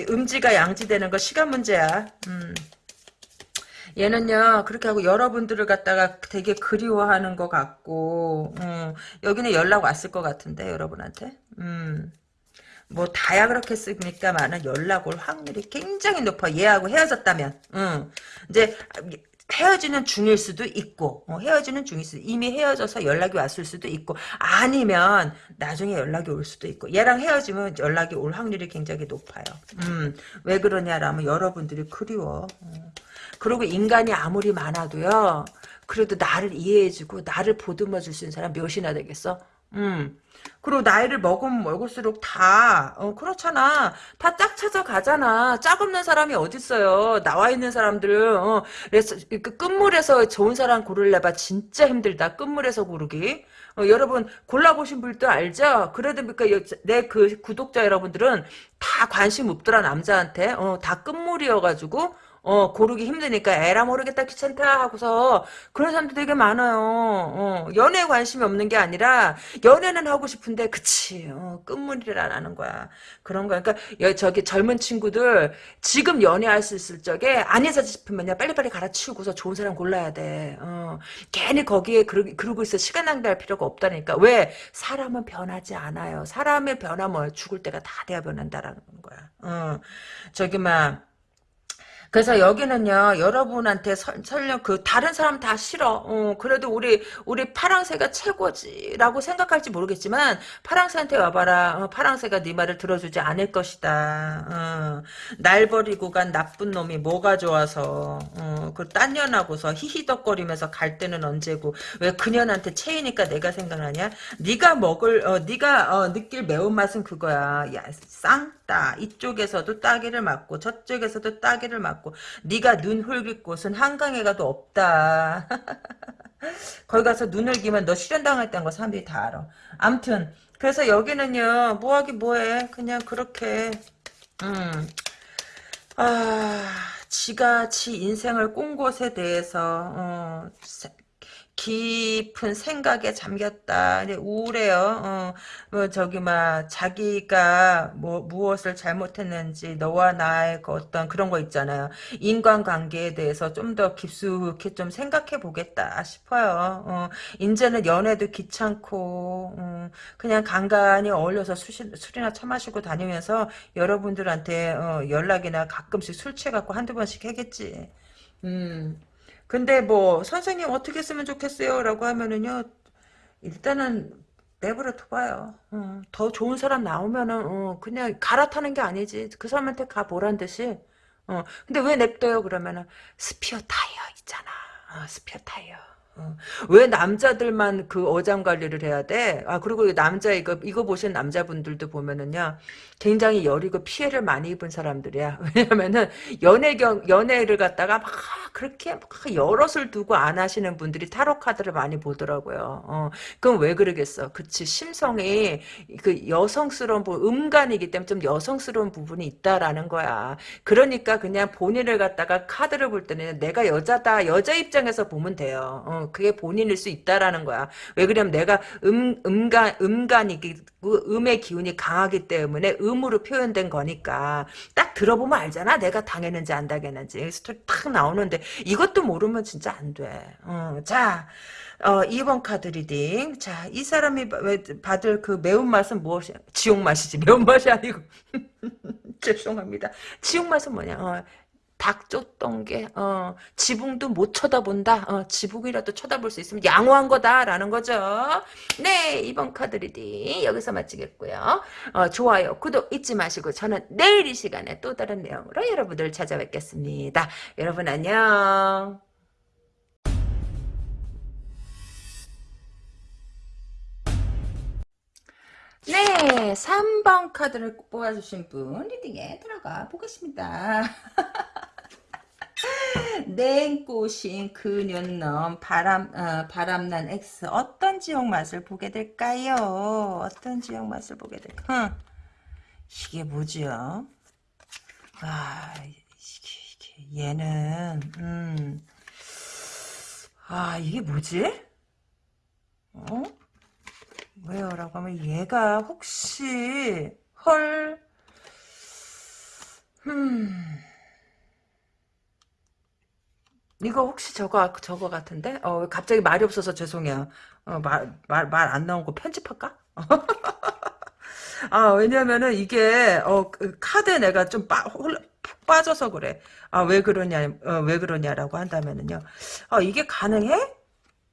음지가 양지되는 거 시간 문제야. 음. 얘는요 그렇게 하고 여러분들을 갖다가 되게 그리워하는 것 같고 음, 여기는 연락 왔을 것 같은데 여러분한테? 음, 뭐 다야 그렇겠습니까만은 연락 올 확률이 굉장히 높아. 얘하고 헤어졌다면. 음, 이제 헤어지는 중일 수도 있고 어, 헤어지는 중일 수도 이미 헤어져서 연락이 왔을 수도 있고 아니면 나중에 연락이 올 수도 있고. 얘랑 헤어지면 연락이 올 확률이 굉장히 높아요. 음, 왜 그러냐라면 여러분들이 그리워. 어. 그리고 인간이 아무리 많아도요. 그래도 나를 이해해주고 나를 보듬어 줄 수 있는 사람 몇이나 되겠어? 음. 그리고 나이를 먹으면 먹을수록 다 어, 그렇잖아. 다 짝 찾아가잖아. 짝 없는 사람이 어딨어요. 나와 있는 사람들은 어, 그래서 그 끝물에서 좋은 사람 고르려봐 진짜 힘들다. 끝물에서 고르기. 어, 여러분 골라보신 분도 알죠? 그래도 그러니까 내 그 구독자 여러분들은 다 관심 없더라 남자한테. 어, 다 끝물이어가지고 어, 고르기 힘드니까 에라 모르겠다 귀찮다 하고서 그런 사람들 되게 많아요. 어, 연애에 관심이 없는 게 아니라 연애는 하고 싶은데 그치 어, 끝물이라는 거야. 그런 거야. 그러니까 여, 저기 젊은 친구들 지금 연애할 수 있을 적에 아니자 싶으면요 빨리빨리 갈아치우고서 좋은 사람 골라야 돼. 어, 괜히 거기에 그러, 그러고 있어 시간 낭비할 필요가 없다니까. 왜? 사람은 변하지 않아요. 사람의 변화면 죽을 때가 다 돼야 변한다라는 거야. 어, 저기 막 그래서 여기는요 여러분한테 설, 설령 그 다른 사람 다 싫어. 어, 그래도 우리 우리 파랑새가 최고지라고 생각할지 모르겠지만 파랑새한테 와봐라. 어, 파랑새가 네 말을 들어주지 않을 것이다. 어, 날 버리고 간 나쁜 놈이 뭐가 좋아서. 어, 그딴 년하고서 히히덕거리면서 갈 때는 언제고. 왜 그년한테 체이니까 내가 생각나냐? 네가 먹을 어, 네가 어, 느낄 매운맛은 그거야. 야 쌍 따 이쪽에서도 따기를 맞고 저쪽에서도 따기를 맞고 네가 눈 흘길 곳은 한강에 가도 없다 거기 가서 눈을 기면 너 실현당했다는 거 사람들이 다 알아 암튼 그래서 여기는요 뭐하기 뭐해 그냥 그렇게 음. 아, 지가 지 인생을 꾼 것에 대해서 어, 깊은 생각에 잠겼다. 우울해요. 어, 뭐 저기 막 자기가 뭐 무엇을 잘못했는지 너와 나의 그 어떤 그런 거 있잖아요. 인간관계에 대해서 좀 더 깊숙이 좀 생각해 보겠다 싶어요. 어, 이제는 연애도 귀찮고 어, 그냥 간간히 어울려서 술, 술이나 처 마시고 다니면서 여러분들한테 어, 연락이나 가끔씩 술 취해갖고 한두 번씩 하겠지. 음. 근데 뭐 선생님 어떻게 쓰면 좋겠어요? 라고 하면은요. 일단은 내버려 둬 봐요. 어, 더 좋은 사람 나오면은 어, 그냥 갈아타는 게 아니지. 그 사람한테 가 보란 듯이. 어, 근데 왜 냅둬요? 그러면은 스페어 타이어 있잖아. 어, 스페어 타이어. 어. 왜 남자들만 그 어장 관리를 해야 돼? 아 그리고 남자 이거 이거 보신 남자분들도 보면은요 굉장히 여리고 피해를 많이 입은 사람들이야. 왜냐면은 연애경 연애를 갖다가 막 그렇게 막 여럿을 두고 안 하시는 분들이 타로 카드를 많이 보더라고요. 어 그럼 왜 그러겠어? 그치 심성이 그 여성스러운 부 음간이기 때문에 좀 여성스러운 부분이 있다라는 거야. 그러니까 그냥 본인을 갖다가 카드를 볼 때는 내가 여자다 여자 입장에서 보면 돼요. 어, 그게 본인일 수 있다라는 거야. 왜 그러냐면 내가 음, 음간, 음간이, 음의 기운이 강하기 때문에 음으로 표현된 거니까. 딱 들어보면 알잖아. 내가 당했는지 안 당했는지. 스토리 탁 나오는데 이것도 모르면 진짜 안 돼. 어, 자. 어, 2번 카드 reading. 자, 이 사람이 받을 그 매운맛은 무엇이야? 지옥맛이지. 매운맛이 아니고. 죄송합니다. 지옥맛은 뭐냐? 어, 닭 쫓던 게 어, 지붕도 못 쳐다본다. 어, 지붕이라도 쳐다볼 수 있으면 양호한 거다라는 거죠. 네, 이번 카드 reading 여기서 마치겠고요. 어, 좋아요, 구독 잊지 마시고 저는 내일 이 시간에 또 다른 내용으로 여러분들 찾아뵙겠습니다. 여러분 안녕. 네, 3번 카드를 뽑아주신 분 리딩에 들어가 보겠습니다. 냉꽃인 그년넘 바람 어, 바람난 X 어떤 지역 맛을 보게 될까요? 어떤 지역 맛을 보게 될까? 응. 이게 뭐지요? 아 이게, 이게 얘는 음. 아 이게 뭐지? 어? 왜요? 라고 하면 얘가 혹시 헐 음. 이거 혹시 저거 저거 같은데? 어 갑자기 말이 없어서 죄송해요. 어, 말말 말안 나온 거 편집할까? 아 왜냐면은 이게 어 그 카드 내가 좀 빠, 홀, 푹 빠져서 그래. 아 왜 그러냐 어, 왜 그러냐라고 한다면은요. 아 이게 가능해?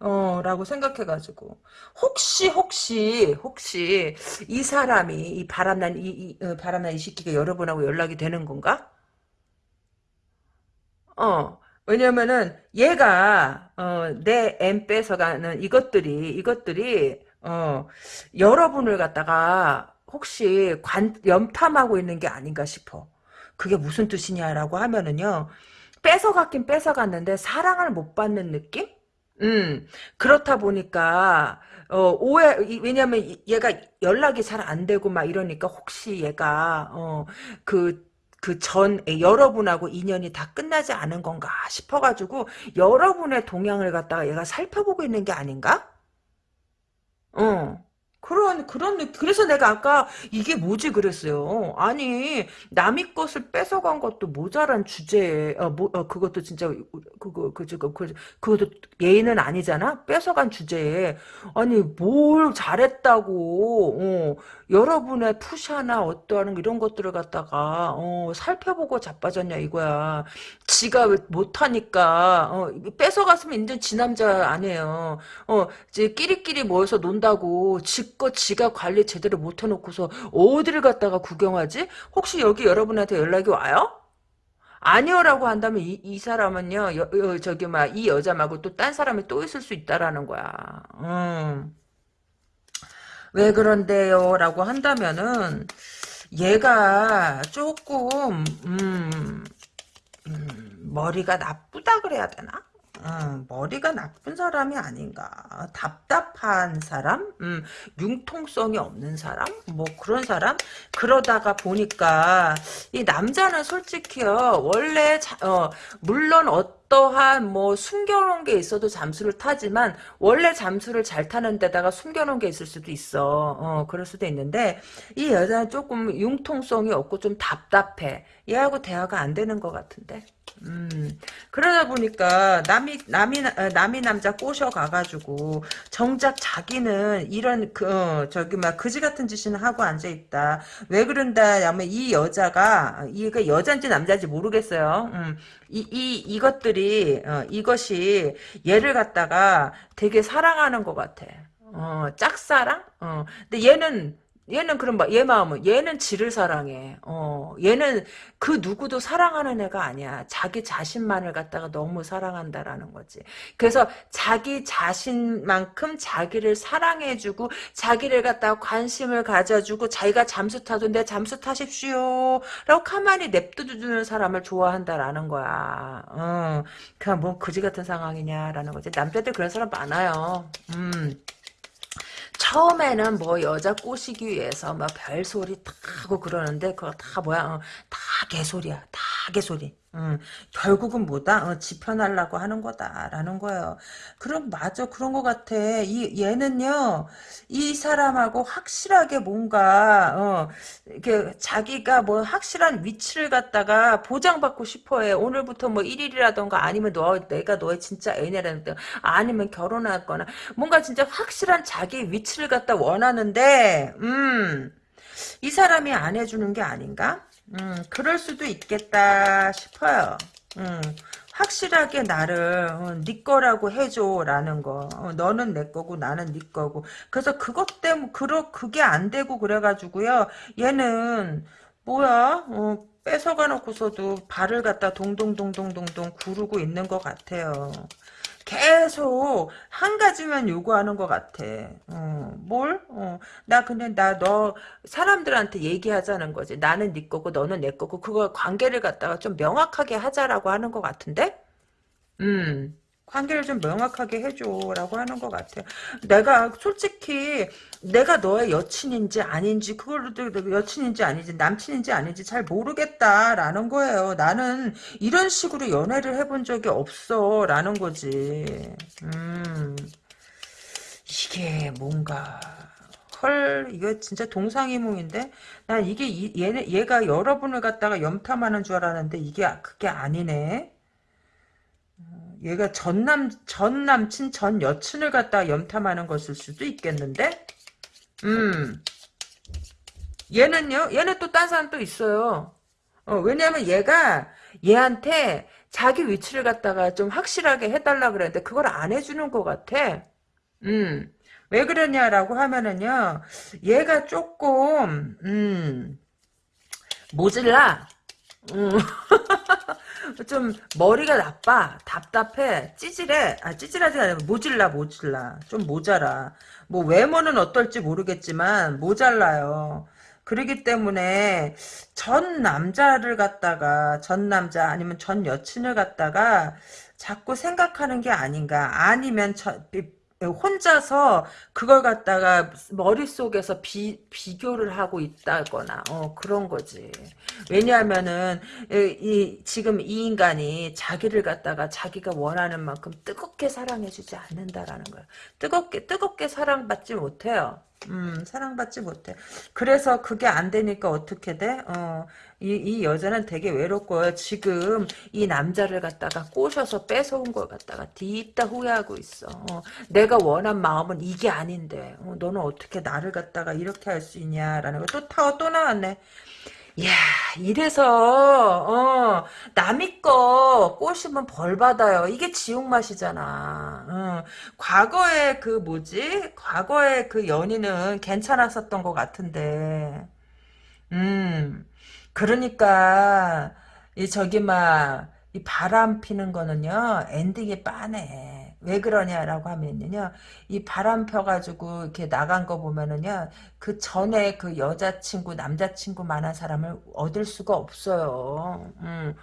어, 라고 생각해가지고. 혹시, 혹시, 혹시, 이 사람이, 이 바람난, 이, 이 어, 바람난 이 시끼가 여러분하고 연락이 되는 건가? 어, 왜냐면은 얘가 어, 내엠 뺏어가는 이것들이 이것들이 어, 여러분을 갖다가 혹시 관, 염탐하고 있는 게 아닌가 싶어. 그게 무슨 뜻이냐라고 하면은요. 뺏어갔긴 뺏어갔는데 사랑을 못 받는 느낌? 음, 그렇다 보니까, 어, 오해, 왜냐면 얘가 연락이 잘 안 되고 막 이러니까 혹시 얘가, 어, 그, 그 전 여러분하고 인연이 다 끝나지 않은 건가 싶어가지고 여러분의 동향을 갖다가 얘가 살펴보고 있는 게 아닌가? 어. 그런 그런 느- 그래서 내가 아까 이게 뭐지 그랬어요. 아니 남의 것을 뺏어간 것도 모자란 주제에 어, 뭐, 어, 그것도 진짜 그거 그 저거 그 그것도 예의는 아니잖아. 뺏어간 주제에 아니 뭘 잘했다고 어, 여러분의 푸샤나 어떠한 이런 것들을 갖다가 어, 살펴보고 자빠졌냐 이거야. 지가 왜 못하니까 어, 뺏어갔으면 이제 지 남자 아니에요. 어, 이제 끼리끼리 모여서 논다고 지껏 지가 관리 제대로 못 해놓고서 어디를 갔다가 구경하지? 혹시 여기 여러분한테 연락이 와요? 아니요라고 한다면 이, 이 사람은요 여, 여, 저기 막 이 여자 말고 또 딴 사람이 또 있을 수 있다라는 거야. 음. 왜 그런데요? 라고 한다면은 얘가 조금 음, 음, 머리가 나쁘다 그래야 되나? 음, 머리가 나쁜 사람이 아닌가. 답답한 사람? 음, 융통성이 없는 사람? 뭐 그런 사람? 그러다가 보니까 이 남자는 솔직히요. 원래 자- 어, 물론 어 떠한 뭐 숨겨놓은 게 있어도 잠수를 타지만 원래 잠수를 잘 타는 데다가 숨겨놓은 게 있을 수도 있어. 어, 그럴 수도 있는데 이 여자는 조금 융통성이 없고 좀 답답해. 얘하고 대화가 안 되는 것 같은데. 음, 그러다 보니까 남이 남이 어, 남이 남자 꼬셔 가가지고 정작 자기는 이런 그 어, 저기 막 그지 같은 짓이나 하고 앉아 있다. 왜 그런다 하면 이 여자가 이게 여자인지 남자인지 모르겠어요. 음, 이, 이 이것들이 어, 이것이 얘를 갖다가 되게 사랑하는 것 같아. 어, 짝사랑? 어, 근데 얘는 얘는 그럼 막, 얘 마음은, 얘는 지를 사랑해. 어, 얘는 그 누구도 사랑하는 애가 아니야. 자기 자신만을 갖다가 너무 사랑한다라는 거지. 그래서 자기 자신만큼 자기를 사랑해주고, 자기를 갖다가 관심을 가져주고, 자기가 잠수 타도 내 잠수 타십시오. 라고 가만히 냅둬주는 사람을 좋아한다라는 거야. 어, 그냥 뭐 그지 같은 상황이냐라는 거지. 남자들 그런 사람 많아요. 음. 처음에는 뭐 여자 꼬시기 위해서 막 별소리 다 하고 그러는데 그거 다 뭐야? 어, 다 개소리야. 다 개소리 음, 결국은 뭐다? 어, 지편하려고 하는 거다라는 거예요. 그럼 맞아. 그런 거 같아. 이 얘는요 이 사람하고 확실하게 뭔가 어, 이렇게 자기가 뭐 확실한 위치를 갖다가 보장받고 싶어해. 오늘부터 뭐 1일이라던가 아니면 너 내가 너의 진짜 애인이라든가 아니면 결혼하거나 뭔가 진짜 확실한 자기 위치를 갖다 원하는데, 음, 이 사람이 안 해주는 게 아닌가? 음, 그럴 수도 있겠다 싶어요. 음, 확실하게 나를 어, 네 거라고 해줘라는 거. 어, 너는 내 거고 나는 네 거고. 그래서 그것 때문에 그러 그게 안 되고 그래가지고요. 얘는 뭐야? 어, 뺏어가 놓고서도 발을 갖다 동동동동동동 구르고 있는 것 같아요. 계속 한 가지만 요구하는 것 같아. 어, 뭘? 어, 나 근데 나너 사람들한테 얘기하자는 거지. 나는 네 거고 너는 내 거고 그거 관계를 갖다가 좀 명확하게 하자라고 하는 것 같은데? 음. 관계를 좀 명확하게 해줘라고 하는 것 같아요. 내가 솔직히 내가 너의 여친인지 아닌지 그걸로도 여친인지 아닌지 남친인지 아닌지 잘 모르겠다라는 거예요. 나는 이런 식으로 연애를 해본 적이 없어라는 거지. 음 이게 뭔가 헐 이거 진짜 동상이몽인데 난 이게 이- 얘네 얘가 여러분을 갖다가 염탐하는 줄 알았는데 이게 그게 아니네. 얘가 전남 전 남친 전 여친을 갖다 염탐하는 것일 수도 있겠는데? 음. 얘는요? 얘는 또 딴 사람 또 있어요. 어, 왜냐면 얘가 얘한테 자기 위치를 갖다가 좀 확실하게 해달라 그랬는데 그걸 안 해주는 것 같아. 음 왜 그러냐라고 하면은요 얘가 조금 음 모질라. 음. 좀 머리가 나빠 답답해 찌질해. 아 찌질하지 않아 모질라 모질라. 좀 모자라. 뭐 외모는 어떨지 모르겠지만 모자라요. 그러기 때문에 전 남자를 갖다가 전 남자 아니면 전 여친을 갖다가 자꾸 생각하는 게 아닌가. 아니면 저, 혼자서 그걸 갖다가 머릿속에서 비, 비교를 하고 있다거나 어, 그런 거지 왜냐하면은 이, 이- 지금 이 인간이 자기를 갖다가 자기가 원하는 만큼 뜨겁게 사랑해주지 않는다라는 거야. 뜨겁게 뜨겁게 사랑받지 못해요. 음, 사랑받지 못해. 그래서 그게 안 되니까 어떻게 돼? 어, 이, 이 여자는 되게 외롭고요. 지금 이 남자를 갖다가 꼬셔서 뺏어온 걸 갖다가 뒤있다 후회하고 있어. 어, 내가 원한 마음은 이게 아닌데, 어, 너는 어떻게 나를 갖다가 이렇게 할 수 있냐라는 거 또 타워 또 나왔네. 이야, 이래서, 어, 남이 거 꼬시면 벌 받아요. 이게 지옥 맛이잖아. 어, 과거에 그 뭐지? 과거에 그 연인은 괜찮았었던 것 같은데. 음, 그러니까, 이 저기 막, 이 바람 피는 거는요, 엔딩이 빠네. 왜 그러냐라고 하면요, 이 바람 펴가지고 이렇게 나간 거 보면은요, 그 전에 그 여자친구, 남자친구 만한 사람을 얻을 수가 없어요. 음.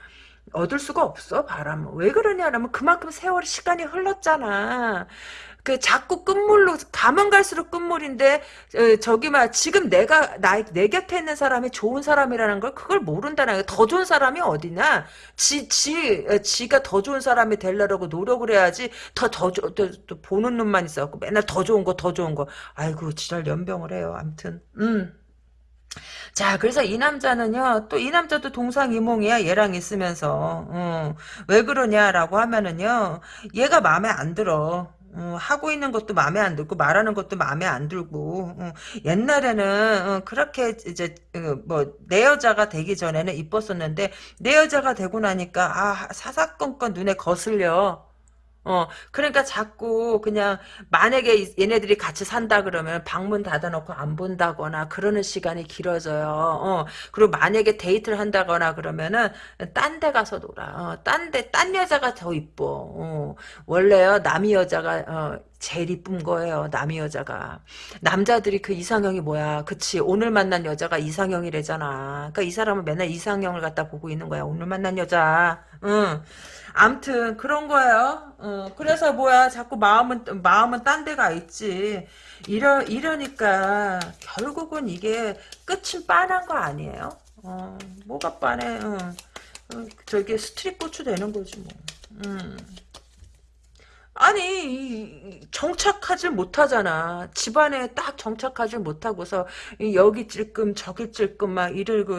얻을 수가 없어 바람은 왜 그러냐면 그만큼 세월이 시간이 흘렀잖아 그 자꾸 끝물로 가면 갈수록 끝물인데 어, 저기 막 지금 내가 나, 내 곁에 있는 사람이 좋은 사람이라는 걸 그걸 모른다는. 더 좋은 사람이 어디나 지, 지, 어, 지가 더 좋은 사람이 되려고 노력을 해야지 더, 더, 더, 더, 더 보는 눈만 있어갖고 맨날 더 좋은 거, 더 좋은 거. 아이고, 지랄 연병을 해요. 암튼, 음. 자, 그래서 이 남자는요, 또 이 남자도 동상이몽이야, 얘랑 있으면서. 어, 왜 그러냐라고 하면은요, 얘가 마음에 안 들어. 어, 하고 있는 것도 마음에 안 들고 말하는 것도 마음에 안 들고 어, 옛날에는 어, 그렇게 이제 뭐 내 여자가 되기 전에는 이뻤었는데 내 여자가 되고 나니까 아 사사건건 눈에 거슬려 어, 그러니까 자꾸 그냥 만약에 얘네들이 같이 산다 그러면 방문 닫아놓고 안 본다거나 그러는 시간이 길어져요. 어, 그리고 만약에 데이트를 한다거나 그러면은 딴 데 가서 놀아. 어, 딴 데, 딴 여자가 더 이뻐. 어, 원래요, 남이 여자가, 어, 제일 이쁜 거예요. 남이 여자가. 남자들이 그 이상형이 뭐야. 그치. 오늘 만난 여자가 이상형이래잖아. 그러니까 이 사람은 맨날 이상형을 갖다 보고 있는 거야. 오늘 만난 여자. 응. 암튼 그런 거예요. 어, 그래서 뭐야 자꾸 마음은 마음은 딴 데가 있지. 이러 이러니까 결국은 이게 끝은 빤한 거 아니에요? 어, 뭐가 빤해? 어. 어, 저게 스트릿 고추 되는 거지 뭐. 음. 아니 정착하지 못하잖아. 집안에 딱 정착하지 못하고서 여기 찔끔 저기 찔끔 막 이러고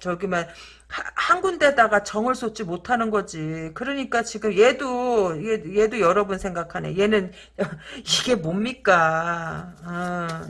저기 막한 군데다가 정을 쏟지 못하는 거지. 그러니까 지금 얘도 얘, 도 여러 분 생각하네. 얘는 이게 뭡니까? 아.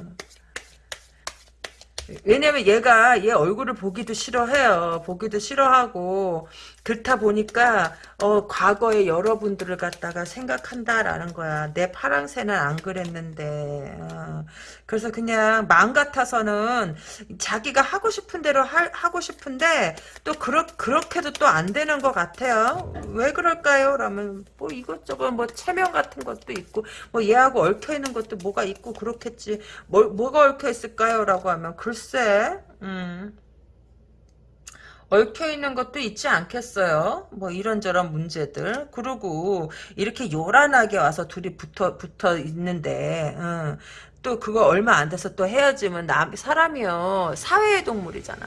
왜냐면 얘가 얘 얼굴을 보기도 싫어해요. 보기도 싫어하고 그렇다 보니까 어 과거에 여러분들을 갖다가 생각한다라는 거야. 내 파랑새는 안 그랬는데. 어, 그래서 그냥 마음 같아서는 자기가 하고 싶은 대로 하, 하고 싶은데 또 그렇 그렇게도 또 안 되는 것 같아요. 왜 그럴까요? 라면 뭐 이것저것 뭐 체면 같은 것도 있고 뭐 얘하고 얽혀 있는 것도 뭐가 있고 그렇겠지. 뭐 뭐가 얽혀 있을까요?라고 하면 글쎄. 음. 얽혀 있는 것도 있지 않겠어요? 뭐 이런저런 문제들. 그리고 이렇게 요란하게 와서 둘이 붙어 붙어 있는데 음, 또 그거 얼마 안 돼서 또 헤어지면 남 사람이요 사회의 동물이잖아.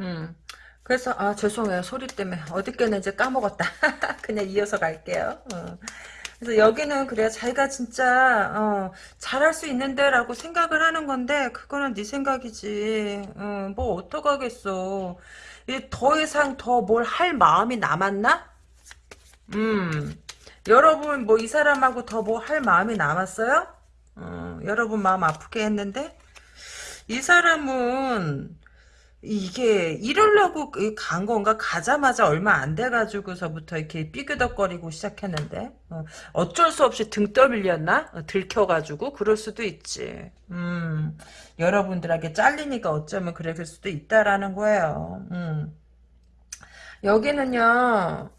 음. 그래서 아 죄송해요 소리 때문에 어디께는 이제 까먹었다. 그냥 이어서 갈게요. 어. 그래서 여기는 그래 자기가 진짜 어, 잘할 수 있는데라고 생각을 하는 건데 그거는 네 생각이지. 어, 뭐 어떡하겠어. 더 이상 더 뭘 할 마음이 남았나? 음. 여러분 뭐 이 사람하고 더 뭐 할 마음이 남았어요? 어, 여러분 마음 아프게 했는데 이 사람은 이게 이러려고 간 건가? 가자마자 얼마 안 돼가지고서부터 이렇게 삐그덕거리고 시작했는데 어, 쩔수 없이 등 떠밀렸나? 어, 들켜가지고 그럴 수도 있지. 음, 여러분들에게 잘리니까 어쩌면 그럴 수도 있다라는 거예요. 음. 여기는요.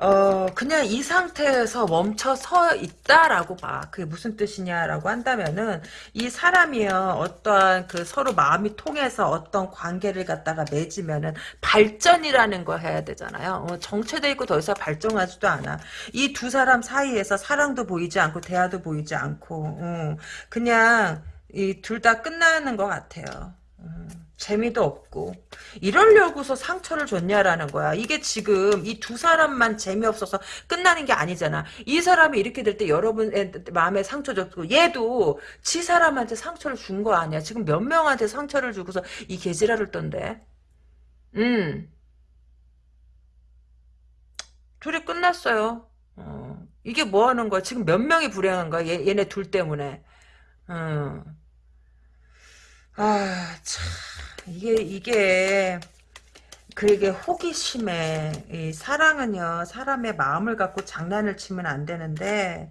어, 그냥 이 상태에서 멈춰 서 있다라고 봐. 그게 무슨 뜻이냐라고 한다면은, 이 사람이요, 어떠한 그 서로 마음이 통해서 어떤 관계를 갖다가 맺으면은, 발전이라는 거 해야 되잖아요. 어, 정체돼 있고 더 이상 발전하지도 않아. 이 두 사람 사이에서 사랑도 보이지 않고, 대화도 보이지 않고, 어, 그냥, 이 둘 다 끝나는 것 같아요. 음. 재미도 없고 이러려고서 상처를 줬냐라는 거야. 이게 지금 이 두 사람만 재미없어서 끝나는 게 아니잖아. 이 사람이 이렇게 될 때 여러분의 마음에 상처 줬고 얘도 지 사람한테 상처를 준 거 아니야. 지금 몇 명한테 상처를 주고서 이 개지랄을 떤데. 음. 둘이 끝났어요. 어. 이게 뭐 하는 거야? 지금 몇 명이 불행한 거야? 얘, 얘네 둘 때문에. 어. 아, 참. 이게, 이게, 그게 호기심에, 이 사랑은요, 사람의 마음을 갖고 장난을 치면 안 되는데,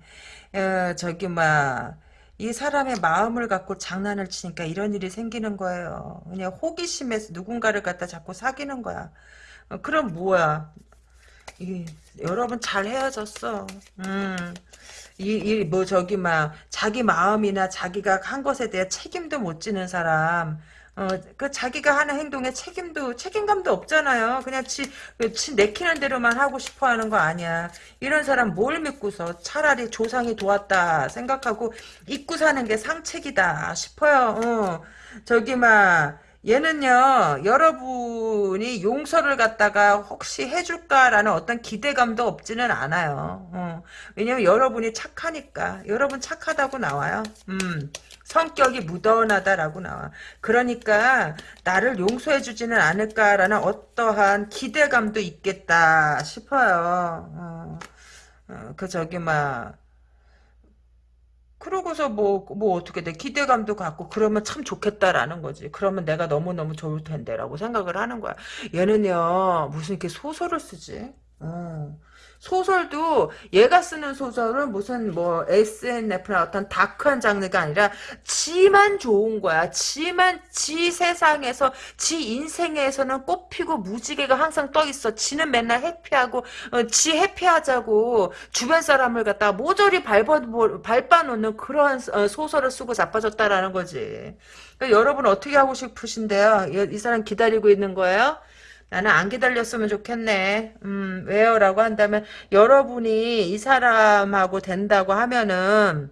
어, 저기, 막, 이 사람의 마음을 갖고 장난을 치니까 이런 일이 생기는 거예요. 그냥 호기심에서 누군가를 갖다 자꾸 사귀는 거야. 어, 그럼 뭐야? 이, 여러분 잘 헤어졌어. 음. 이, 이, 뭐, 저기, 막, 자기 마음이나 자기가 한 것에 대해 책임도 못 지는 사람, 어, 그 자기가 하는 행동에 책임도, 책임감도 없잖아요. 그냥 지, 그지 내키는 대로만 하고 싶어 하는 거 아니야. 이런 사람 뭘 믿고서 차라리 조상이 도왔다 생각하고 잊고 사는 게 상책이다 싶어요. 어, 저기, 막, 얘는요, 여러분이 용서를 갖다가 혹시 해줄까라는 어떤 기대감도 없지는 않아요. 어. 왜냐면 여러분이 착하니까. 여러분 착하다고 나와요. 음. 성격이 무던하다라고 나와. 그러니까 나를 용서해 주지는 않을까라는 어떠한 기대감도 있겠다 싶어요. 어. 어, 그 저기 막 그러고서 뭐, 뭐 어떻게 돼. 기대감도 갖고, 그러면 참 좋겠다라는 거지. 그러면 내가 너무너무 좋을 텐데 라고 생각을 하는 거야. 얘는요, 무슨 이렇게 소설을 쓰지? 어. 소설도 얘가 쓰는 소설은 무슨 뭐 SNF나 어떤 다크한 장르가 아니라 지만 좋은 거야. 지만 지 세상에서 지 인생에서는 꽃피고 무지개가 항상 떠 있어. 지는 맨날 해피하고 어, 지 해피하자고 주변 사람을 갖다 모조리 밟아 밟아놓는 그런 어, 소설을 쓰고 자빠졌다라는 거지. 그러니까 여러분 어떻게 하고 싶으신데요? 이, 이 사람 기다리고 있는 거예요? 나는 안 기다렸으면 좋겠네. 음, 왜요? 라고 한다면, 여러분이 이 사람하고 된다고 하면은,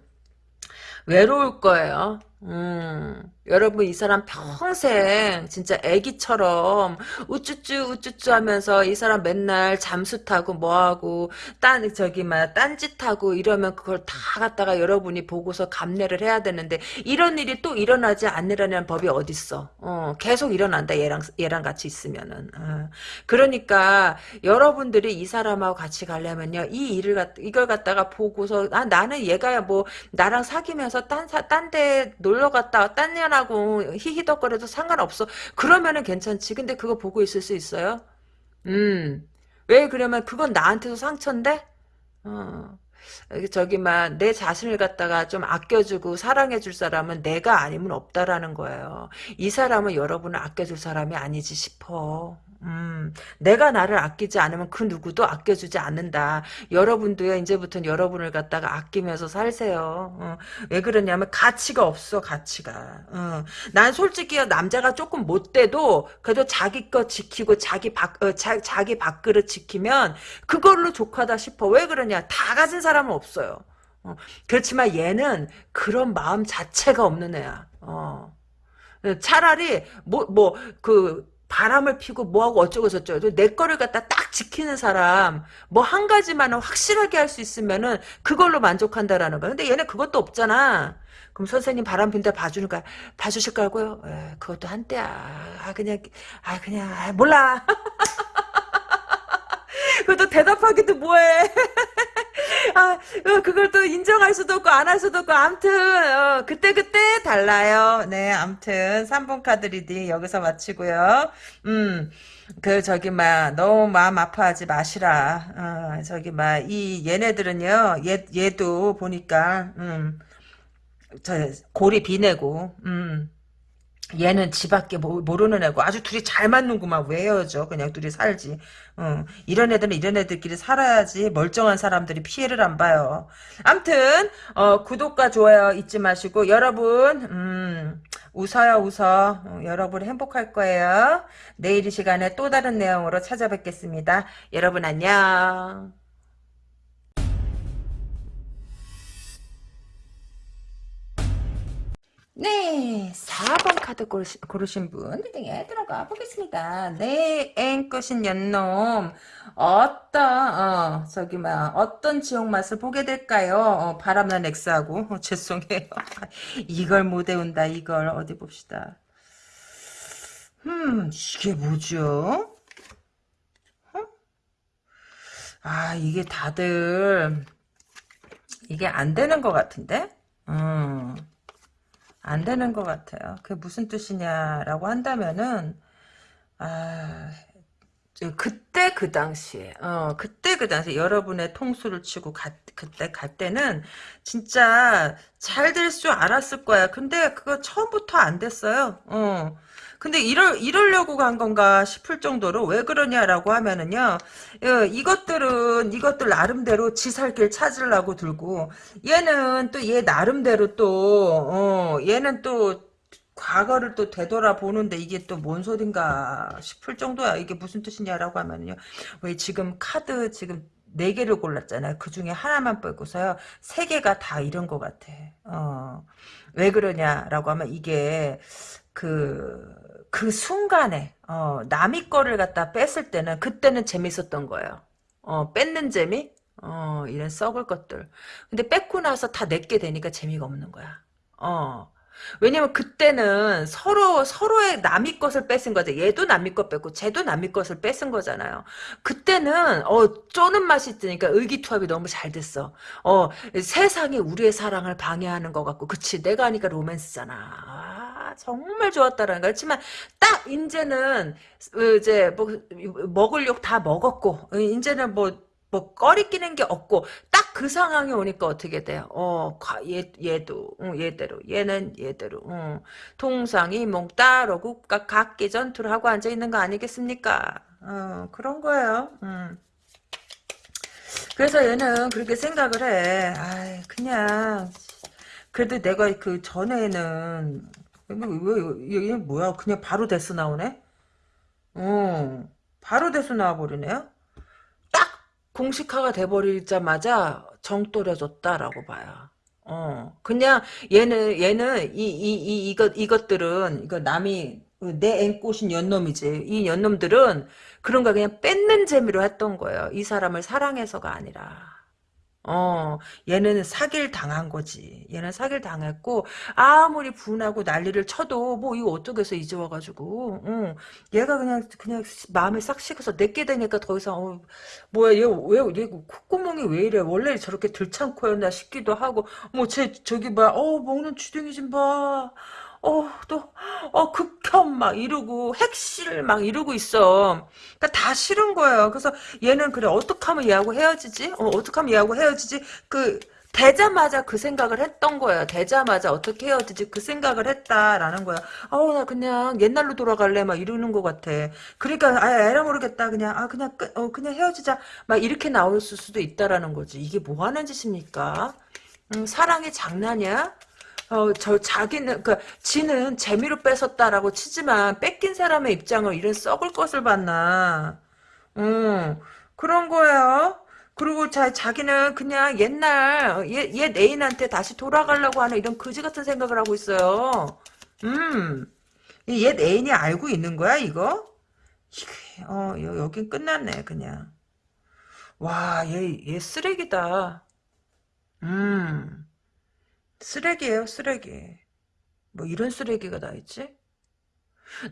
외로울 거예요. 음, 여러분 이 사람 평생 진짜 애기처럼 우쭈쭈 우쭈쭈 하면서 이 사람 맨날 잠수 타고 뭐하고 딴 저기 막 딴짓하고 이러면 그걸 다 갖다가 여러분이 보고서 감내를 해야 되는데 이런 일이 또 일어나지 않으라는 법이 어딨어 어, 계속 일어난다 얘랑 얘랑 같이 있으면은 어. 그러니까 여러분들이 이 사람하고 같이 가려면요 이 일을 갖 이걸 갖다가 보고서 아 나는 얘가 뭐 나랑 사귀면서 딴 딴 데 놀러 갔다 딴 년하 고 히히덕거려도 상관없어. 그러면은 괜찮지. 근데 그거 보고 있을 수 있어요? 음. 왜 그러면 그건 나한테도 상처인데? 어. 저기 막내 자신을 갖다가 좀 아껴주고 사랑해줄 사람은 내가 아니면 없다라는 거예요. 이 사람은 여러분을 아껴줄 사람이 아니지 싶어. 음, 내가 나를 아끼지 않으면 그 누구도 아껴주지 않는다. 여러분도요, 이제부터는 여러분을 갖다가 아끼면서 살세요. 어, 왜 그러냐면 가치가 없어, 가치가. 어, 난 솔직히 남자가 조금 못 돼도 그래도 자기 것 지키고 자기 밥, 어, 자, 자기 밥그릇 지키면 그걸로 족하다 싶어. 왜 그러냐? 다 가진 사람은 없어요. 어, 그렇지만 얘는 그런 마음 자체가 없는 애야. 어. 차라리 뭐 뭐 그 바람을 피고 뭐하고 어쩌고 저쩌고 내 거를 갖다 딱 지키는 사람 뭐 한 가지만은 확실하게 할 수 있으면은 그걸로 만족한다라는 거야. 근데 얘는 그것도 없잖아. 그럼 선생님 바람 핀다 거야. 봐주실 거고요. 에, 그것도 한때야. 아 그냥 아 그냥 아, 몰라. 그것도 대답하기도 뭐해. 아, 어, 그걸 또 인정할 수도 없고, 안 할 수도 없고, 암튼, 어, 그때그때 달라요. 네, 암튼, 3번 카드 reading 여기서 마치고요. 음, 그, 저기, 막, 너무 마음 아파하지 마시라. 어, 저기, 막, 이, 얘네들은요, 얘, 얘도 보니까, 음, 저, 골이 비내고, 음, 얘는 지밖에 모르는 애고 아주 둘이 잘 맞는구만. 왜 헤어져 그냥 둘이 살지. 어, 이런 애들은 이런 애들끼리 살아야지 멀쩡한 사람들이 피해를 안 봐요. 암튼 어, 구독과 좋아요 잊지 마시고 여러분 음, 웃어요 웃어. 어, 여러분 행복할 거예요. 내일 이 시간에 또 다른 내용으로 찾아뵙겠습니다. 여러분 안녕 네, 4번 카드 고르시, 고르신 분 리딩에 들어가 보겠습니다. 내 앵것인 연놈 어떤 어 저기 막 어떤 지옥 맛을 보게 될까요? 어, 바람난 엑스하고 어, 죄송해요. 이걸 못 외운다 이걸 어디 봅시다. 음 이게 뭐죠? 어? 아 이게 다들 이게 안 되는 것 같은데? 음. 안 되는 것 같아요. 그게 무슨 뜻이냐라고 한다면은 아 그때 그 당시에 어 그때 그 당시에 여러분의 통수를 치고 가, 그때 갈 때는 진짜 잘 될 줄 알았을 거야. 근데 그거 처음부터 안 됐어요. 어 근데 이럴, 이러려고 간 건가 싶을 정도로 왜 그러냐라고 하면은요, 어, 이것들은, 이것들 나름대로 지살길 찾으려고 들고, 얘는 또 얘 나름대로 또, 어, 얘는 또, 과거를 또 되돌아보는데 이게 또 뭔 소린가 싶을 정도야. 이게 무슨 뜻이냐라고 하면요. 왜 지금 카드 지금 네 개를 골랐잖아요. 그 중에 하나만 빼고서요. 세 개가 다 이런 것 같아. 어. 왜 그러냐라고 하면 이게 그, 그 순간에, 어, 남의 거를 갖다 뺐을 때는, 그때는 재밌었던 거예요. 어, 뺏는 재미? 어, 이런 썩을 것들. 근데 뺏고 나서 다 내게 되니까 재미가 없는 거야. 어. 왜냐면 그때는 서로 서로의 남의 것을 뺏은 거죠. 얘도 남의 것 뺏고 쟤도 남의 것을 뺏은 거잖아요. 그때는 어 쪼는 맛이 있으니까 의기투합이 너무 잘 됐어. 어 세상이 우리의 사랑을 방해하는 것 같고 그치 내가 하니까 로맨스잖아. 아, 정말 좋았다라는 거. 그렇지만 딱 이제는 어, 이제 뭐 먹을 욕 다 먹었고 이제는 뭐뭐 꺼리끼는 게 없고 딱 그 상황이 오니까 어떻게 돼요? 어, 얘, 얘도 응, 얘대로 얘는 얘대로 응. 동상이 몽 따르고 각기 전투를 하고 앉아 있는 거 아니겠습니까? 어, 그런 거예요. 음. 그래서 얘는 그렇게 생각을 해. 아, 그냥 그래도 내가 그 전에는 왜, 왜, 얘 뭐야? 그냥 바로 데스 나오네? 어, 바로 데스 나와버리네요? 공식화가 돼버리자마자 정떨어졌다라고 봐요. 어, 그냥 얘는 얘는 이 이 이 이것 이것들은 이거 남이 내 앵꼬신 연놈이지. 이 연놈들은 그런 거 그냥 뺏는 재미로 했던 거예요. 이 사람을 사랑해서가 아니라. 어, 얘는 사기를 당한 거지. 얘는 사기를 당했고, 아무리 분하고 난리를 쳐도, 뭐, 이거 어떻게 해서 이제 와가지고, 응. 얘가 그냥, 그냥 마음이 싹 식어서 내게 되니까 더 이상, 어, 뭐야, 얘, 왜, 얘 콧구멍이 왜 이래? 원래 저렇게 들창코였나 싶기도 하고, 뭐, 쟤, 저기, 뭐야, 어, 먹는 주둥이 좀 봐. 어, 또, 어, 극혐 막 이러고, 핵실 막 이러고 있어. 그니까 다 싫은 거예요. 그래서 얘는 그래, 어떡 하면 얘하고 헤어지지? 어, 어떡 하면 얘하고 헤어지지? 그, 되자마자 그 생각을 했던 거예요. 되자마자 어떻게 헤어지지? 그 생각을 했다라는 거야. 아우, 나 그냥 옛날로 돌아갈래? 막 이러는 것 같아. 그러니까, 아, 에라 모르겠다. 그냥, 아, 그냥 끝, 어, 그냥 헤어지자. 막 이렇게 나올 수도 있다라는 거지. 이게 뭐 하는 짓입니까? 음, 사랑이 장난이야? 어, 저 자기는 그 지는 재미로 뺏었다라고 치지만 뺏긴 사람의 입장을 이런 썩을 것을 봤나? 음, 그런 거예요. 그리고 자, 자기는 그냥 옛날 얘, 얘 애인한테 다시 돌아가려고 하는 이런 거지 같은 생각을 하고 있어요. 음, 얘 애인이 알고 있는 거야 이거? 어, 여긴 끝났네 그냥. 와, 얘, 얘 쓰레기다. 음. 쓰레기예요, 쓰레기. 뭐 이런 쓰레기가 다 있지?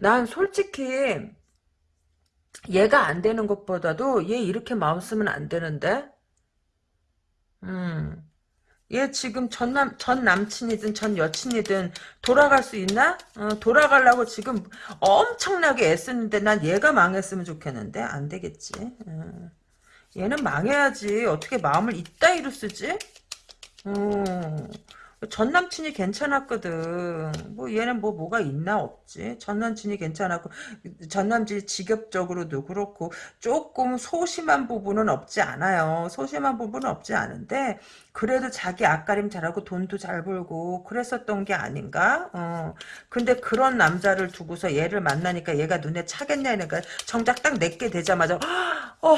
난 솔직히 얘가 안 되는 것보다도 얘 이렇게 마음 쓰면 안 되는데? 음. 얘 지금 전 남, 전 남친이든 전 여친이든 돌아갈 수 있나? 어, 돌아가려고 지금 엄청나게 애쓰는데 난 얘가 망했으면 좋겠는데? 안 되겠지. 어. 얘는 망해야지. 어떻게 마음을 이따위로 쓰지? 음. 전 남친이 괜찮았거든. 뭐 얘는 뭐 뭐가 있나 없지. 전 남친이 괜찮았고 전 남친이 직업적으로도 그렇고 조금 소심한 부분은 없지 않아요. 소심한 부분은 없지 않은데 그래도 자기 앞가림 잘하고 돈도 잘 벌고 그랬었던 게 아닌가? 어. 근데 그런 남자를 두고서 얘를 만나니까 얘가 눈에 차겠냐 니까 정작 딱 내게 되자마자 어.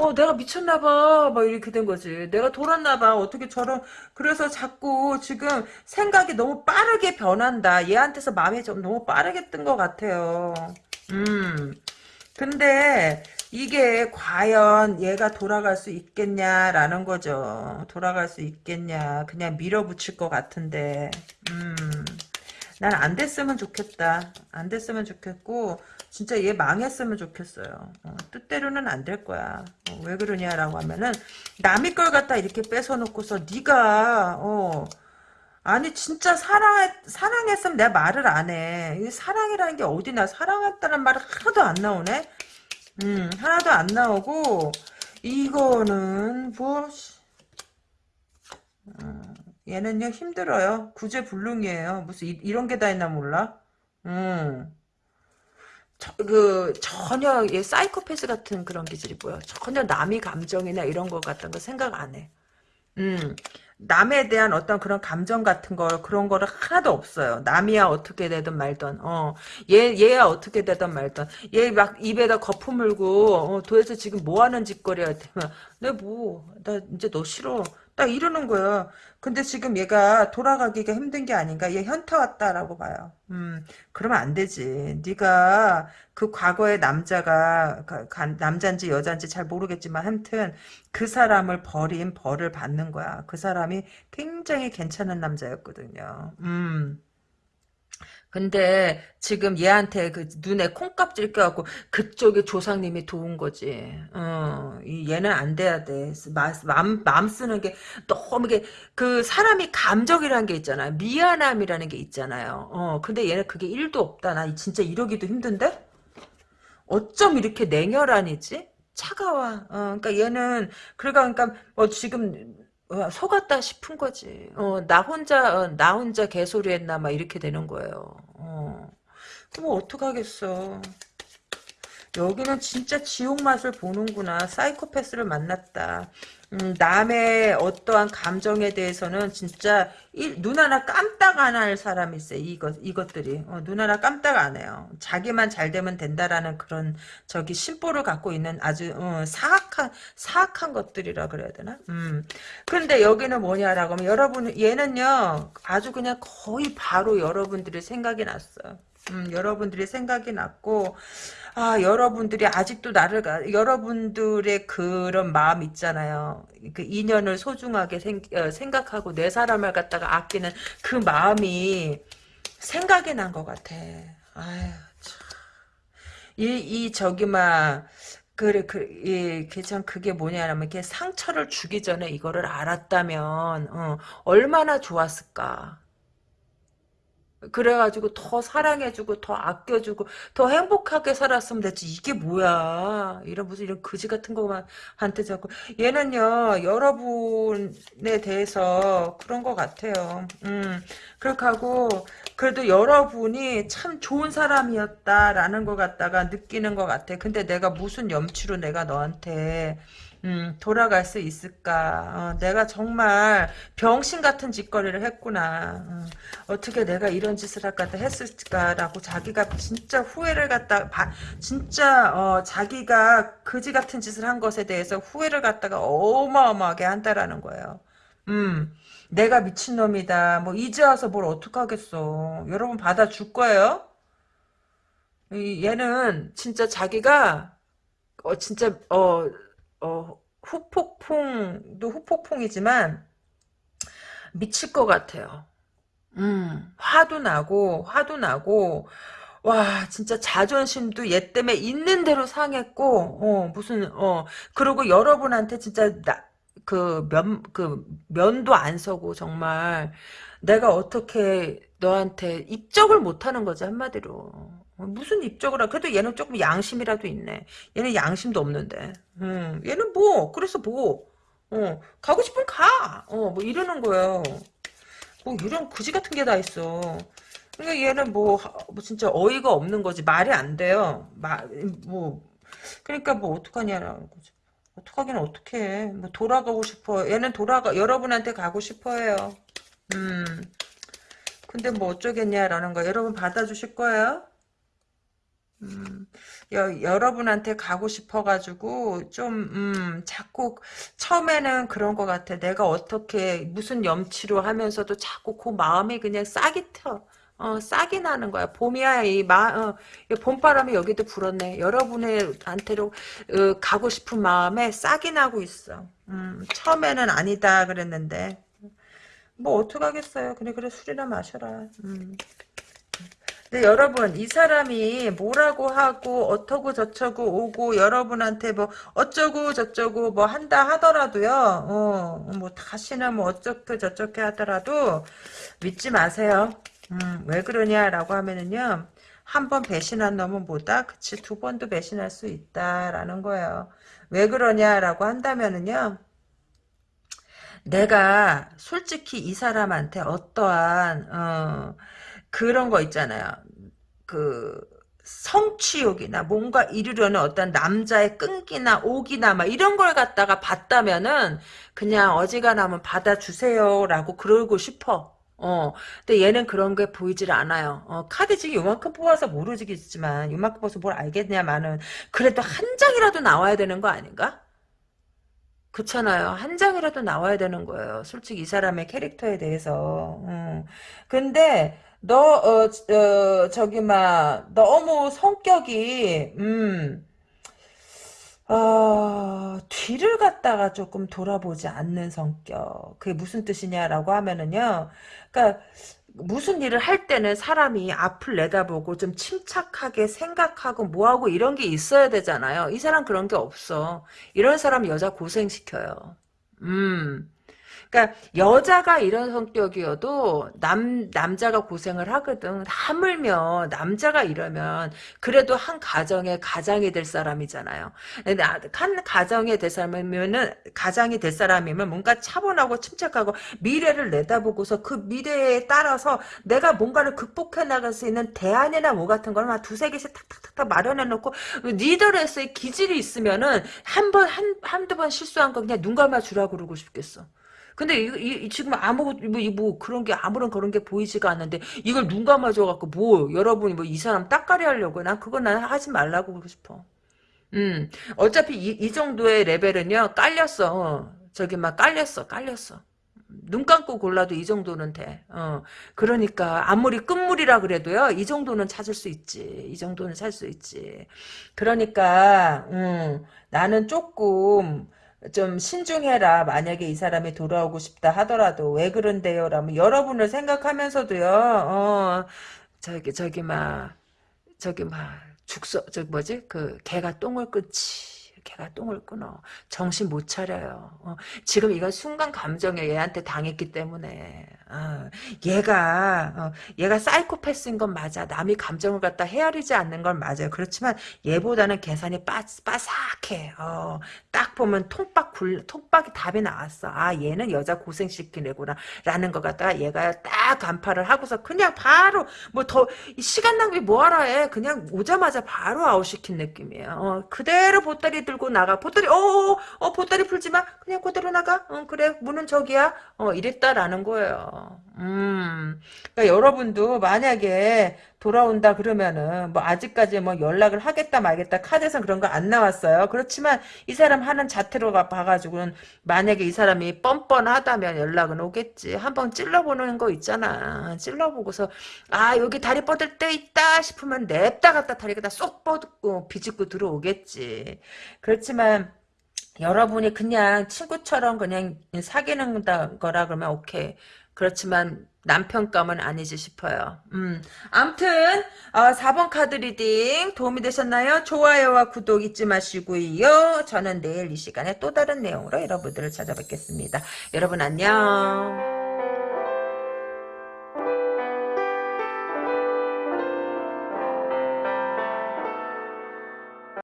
어, 내가 미쳤나 봐. 막 이렇게 된 거지. 내가 돌았나 봐. 어떻게 저런, 그래서 자꾸 지금 생각이 너무 빠르게 변한다. 얘한테서 마음이 좀 너무 빠르게 뜬 것 같아요. 음. 근데 이게 과연 얘가 돌아갈 수 있겠냐라는 거죠. 돌아갈 수 있겠냐. 그냥 밀어붙일 것 같은데. 음. 난 안 됐으면 좋겠다. 안 됐으면 좋겠고 진짜 얘 망했으면 좋겠어요. 어, 뜻대로는 안 될 거야. 어, 왜 그러냐라고 하면은 남의 걸 갖다 이렇게 뺏어놓고서 네가 어 아니 진짜 사랑 사랑했으면 내 말을 안 해. 이 사랑이라는 게 어디나 사랑했다는 말은 하나도 안 나오네. 음 하나도 안 나오고 이거는 뭐 어, 얘는요 힘들어요. 구제불능이에요. 무슨 이, 런 게 다 있나 몰라. 음. 저, 그 전혀 얘 사이코패스 같은 그런 기질이 보여. 전혀 남의 감정이나 이런 거 같은 거 생각 안 해. 음. 남에 대한 어떤 그런 감정 같은 거 그런 거를 하나도 없어요. 남이야 어떻게 되든 말든 어얘 얘야 어떻게 되든 말든 얘 막 입에다 거품 물고 어, 도대체 지금 뭐 하는 짓거리야 내뭐나 이제 너 싫어 딱 이러는 거야. 근데 지금 얘가 돌아가기가 힘든 게 아닌가. 얘 현타 왔다라고 봐요. 음, 그러면 안 되지. 네가 그 과거의 남자가 남잔지 여잔지 잘 모르겠지만 하여튼 그 사람을 버린 벌을 받는 거야. 그 사람이 굉장히 괜찮은 남자였거든요. 음. 근데 지금 얘한테 그 눈에 콩깍질 껴갖고 그쪽에 조상님이 도운 거지. 어, 얘는 안 돼야 돼. 마음, 마음 쓰는 게 너무 이게 그 사람이 감정이라는 게 있잖아요. 미안함이라는 게 있잖아요. 어, 근데 얘는 그게 1도 없다. 나 진짜 이러기도 힘든데? 어쩜 이렇게 냉혈한이지? 차가워. 어, 그러니까 얘는 그러니까 그러니까 뭐 지금 어, 속았다 싶은 거지. 어, 나 혼자, 어, 나 혼자 개소리 했나, 막 이렇게 되는 거예요. 어. 그럼 어떡하겠어. 여기는 진짜 지옥 맛을 보는구나. 사이코패스를 만났다. 음, 남의 어떠한 감정에 대해서는 진짜 이, 눈 하나 깜딱 안할 사람이 있어요. 이것, 이것들이. 어, 눈 하나 깜딱 안 해요. 자기만 잘 되면 된다라는 그런 저기 심보를 갖고 있는 아주 어, 사악한 사악한 것들이라 그래야 되나? 음. 근데 여기는 뭐냐라고 하면 여러분 얘는요 아주 그냥 거의 바로 여러분들의 생각이 났어요. 음, 여러분들이 생각이 났고 아, 여러분들이 아직도 나를, 여러분들의 그런 마음 있잖아요. 그 인연을 소중하게 생, 어, 생각하고 내 사람을 갖다가 아끼는 그 마음이 생각이 난 것 같아. 아유, 참. 이, 이, 저기, 막, 그래, 그, 예, 참, 그게 뭐냐면, 이렇게 상처를 주기 전에 이거를 알았다면, 어, 얼마나 좋았을까. 그래가지고 더 사랑해주고 더 아껴주고 더 행복하게 살았으면 됐지. 이게 뭐야? 이런 무슨 이런 거지 같은 거만 한테 자꾸. 얘는요 여러분에 대해서 그런 것 같아요. 음 그렇게 하고 그래도 여러분이 참 좋은 사람이었다라는 것 같다가 느끼는 것 같아. 근데 내가 무슨 염치로 내가 너한테 음, 돌아갈 수 있을까? 어, 내가 정말 병신 같은 짓거리를 했구나. 어, 떻게 내가 이런 짓을 할까 했을까라고 자기가 진짜 후회를 갖다 바, 진짜 어, 자기가 그지 같은 짓을 한 것에 대해서 후회를 갖다가 어마어마하게 한다라는 거예요. 음, 내가 미친놈이다. 뭐 이제 와서 뭘 어떡하겠어. 여러분 받아줄 거예요? 이, 얘는 진짜 자기가 어 진짜 어 어, 후폭풍도 후폭풍이지만 미칠 것 같아요. 음, 화도 나고 화도 나고 와 진짜 자존심도 얘 때문에 있는 대로 상했고 어 무슨 어 그리고 여러분한테 진짜 나그면그 면도 안 서고 정말 내가 어떻게 너한테 입적을 못하는 거지 한마디로 어, 무슨 입적을 하 그래도 얘는 조금 양심이라도 있네. 얘는 양심도 없는데. 음, 얘는 뭐, 그래서 뭐, 어, 가고 싶으면 가. 어, 뭐 이러는 거예요. 뭐 이런 그지 같은 게 다 있어. 그러니까 얘는 뭐, 뭐 진짜 어이가 없는 거지. 말이 안 돼요. 말, 뭐, 그러니까 뭐 어떡하냐라는 거지. 어떡하긴 어떡해. 뭐 돌아가고 싶어. 얘는 돌아가, 여러분한테 가고 싶어 해요. 음. 근데 뭐 어쩌겠냐라는 거 여러분 받아주실 거예요? 음, 여, 여러분한테 가고 싶어가지고 좀 음, 자꾸 처음에는 그런 것 같아. 내가 어떻게 무슨 염치로 하면서도 자꾸 그 마음이 그냥 싹이 터. 어, 싹이 나는 거야. 봄이야, 이 마, 어, 이 봄바람이 여기도 불었네. 여러분한테로 어, 가고 싶은 마음에 싹이 나고 있어. 음, 처음에는 아니다 그랬는데. 뭐 어떡하겠어요. 그래 그래 술이나 마셔라. 음. 근데 여러분 이 사람이 뭐라고 하고 어쩌고 저쩌고 오고 여러분한테 뭐 어쩌고 저쩌고 뭐 한다 하더라도요. 어, 뭐 다시는 뭐 어쩌고 저쩌고 하더라도 믿지 마세요. 음, 왜 그러냐라고 하면은요. 한 번 배신한 놈은 뭐다? 그치 두 번도 배신할 수 있다라는 거예요. 왜 그러냐라고 한다면은요. 내가 솔직히 이 사람한테 어떠한 어, 그런 거 있잖아요. 그 성취욕이나 뭔가 이루려는 어떤 남자의 끈기나 옥이나 막 이런 걸 갖다가 봤다면은 그냥 어지간하면 받아주세요라고 그러고 싶어. 어, 근데 얘는 그런 게 보이질 않아요. 어, 카드 지금 요만큼 뽑아서 모르겠지만, 요만큼 뽑아서 뭘 알겠냐마는, 그래도 한 장이라도 나와야 되는 거 아닌가? 그렇잖아요. 한 장이라도 나와야 되는 거예요. 솔직히 이 사람의 캐릭터에 대해서. 음. 근데 너 어, 어 저기 막 너무 성격이 음. 어, 뒤를 갖다가 조금 돌아보지 않는 성격. 그게 무슨 뜻이냐라고 하면은요. 그러니까 무슨 일을 할 때는 사람이 앞을 내다보고 좀 침착하게 생각하고 뭐하고 이런 게 있어야 되잖아요. 이 사람 그런 게 없어. 이런 사람 여자 고생시켜요. 음. 그러니까 여자가 이런 성격이어도 남 남자가 고생을 하거든. 하물며 남자가 이러면 그래도 한 가정의 가장이 될 사람이잖아요. 한 가정에 될 사람이면은 가장이 될 사람이면 뭔가 차분하고 침착하고 미래를 내다보고서 그 미래에 따라서 내가 뭔가를 극복해 나갈 수 있는 대안이나 뭐 같은 걸한 두세 개씩 탁탁탁탁 마련해 놓고 리더로서의 기질이 있으면은 한 번 한 한두 번 실수한 거 그냥 눈 감아 주라 그러고 싶겠어. 근데 이, 이, 지금 아무것도 뭐, 뭐 그런 게 아무런 그런 게 보이지가 않는데 이걸 눈 감아줘 갖고 뭐 여러분이 뭐 이 사람 딱가리 하려고 난 그건 난 하지 말라고 그러고 싶어. 음 어차피 이, 이 정도의 레벨은요 깔렸어. 저기 막 깔렸어 깔렸어. 눈 감고 골라도 이 정도는 돼. 어. 그러니까 아무리 끝물이라 그래도요. 이 정도는 찾을 수 있지. 이 정도는 찾을 수 있지. 그러니까 음, 나는 조금 좀 신중해라. 만약에 이 사람이 돌아오고 싶다 하더라도 왜 그런데요? 라면 여러분을 생각하면서도요. 어, 저기 저기 막 저기 막 죽서 저 뭐지? 그 개가 똥을 끊지. 걔가 똥을 끊어. 정신 못 차려요. 어, 지금 이건 순간 감정에 얘한테 당했기 때문에. 어, 얘가 어, 얘가 사이코패스인 건 맞아. 남이 감정을 갖다 헤아리지 않는 건 맞아요. 그렇지만 얘보다는 계산이 빠, 빠삭해. 어, 딱 보면 통박 굴 통박이 답이 나왔어. 아 얘는 여자 고생시킨 애구나. 라는 것 갖다가 얘가 딱 간파를 하고서 그냥 바로 뭐 더 시간 낭비 뭐하러 해. 그냥 오자마자 바로 아웃시킨 느낌이에요. 어, 그대로 보따리 들고 나가. 보따리 어어 어, 보따리 풀지 마. 그냥 그대로 나가. 어, 그래 문은 저기야. 어 이랬다라는 거예요. 음. 그러니까 여러분도 만약에 돌아온다 그러면은 뭐 아직까지 뭐 연락을 하겠다 말겠다 카드에서 그런 거 안 나왔어요. 그렇지만 이 사람 하는 자태로 봐가지고는 만약에 이 사람이 뻔뻔하다면 연락은 오겠지. 한번 찔러보는 거 있잖아. 찔러보고서 아 여기 다리 뻗을 때 있다 싶으면 냅다 갖다 다리가 쏙 뻗고 비집고 들어오겠지. 그렇지만 여러분이 그냥 친구처럼 그냥 사귀는 거라 그러면 오케이. 그렇지만 남편감은 아니지 싶어요. 음. 암튼 어, 4번 카드 reading 도움이 되셨나요? 좋아요와 구독 잊지 마시고요. 저는 내일 이 시간에 또 다른 내용으로 여러분들을 찾아뵙겠습니다. 여러분 안녕.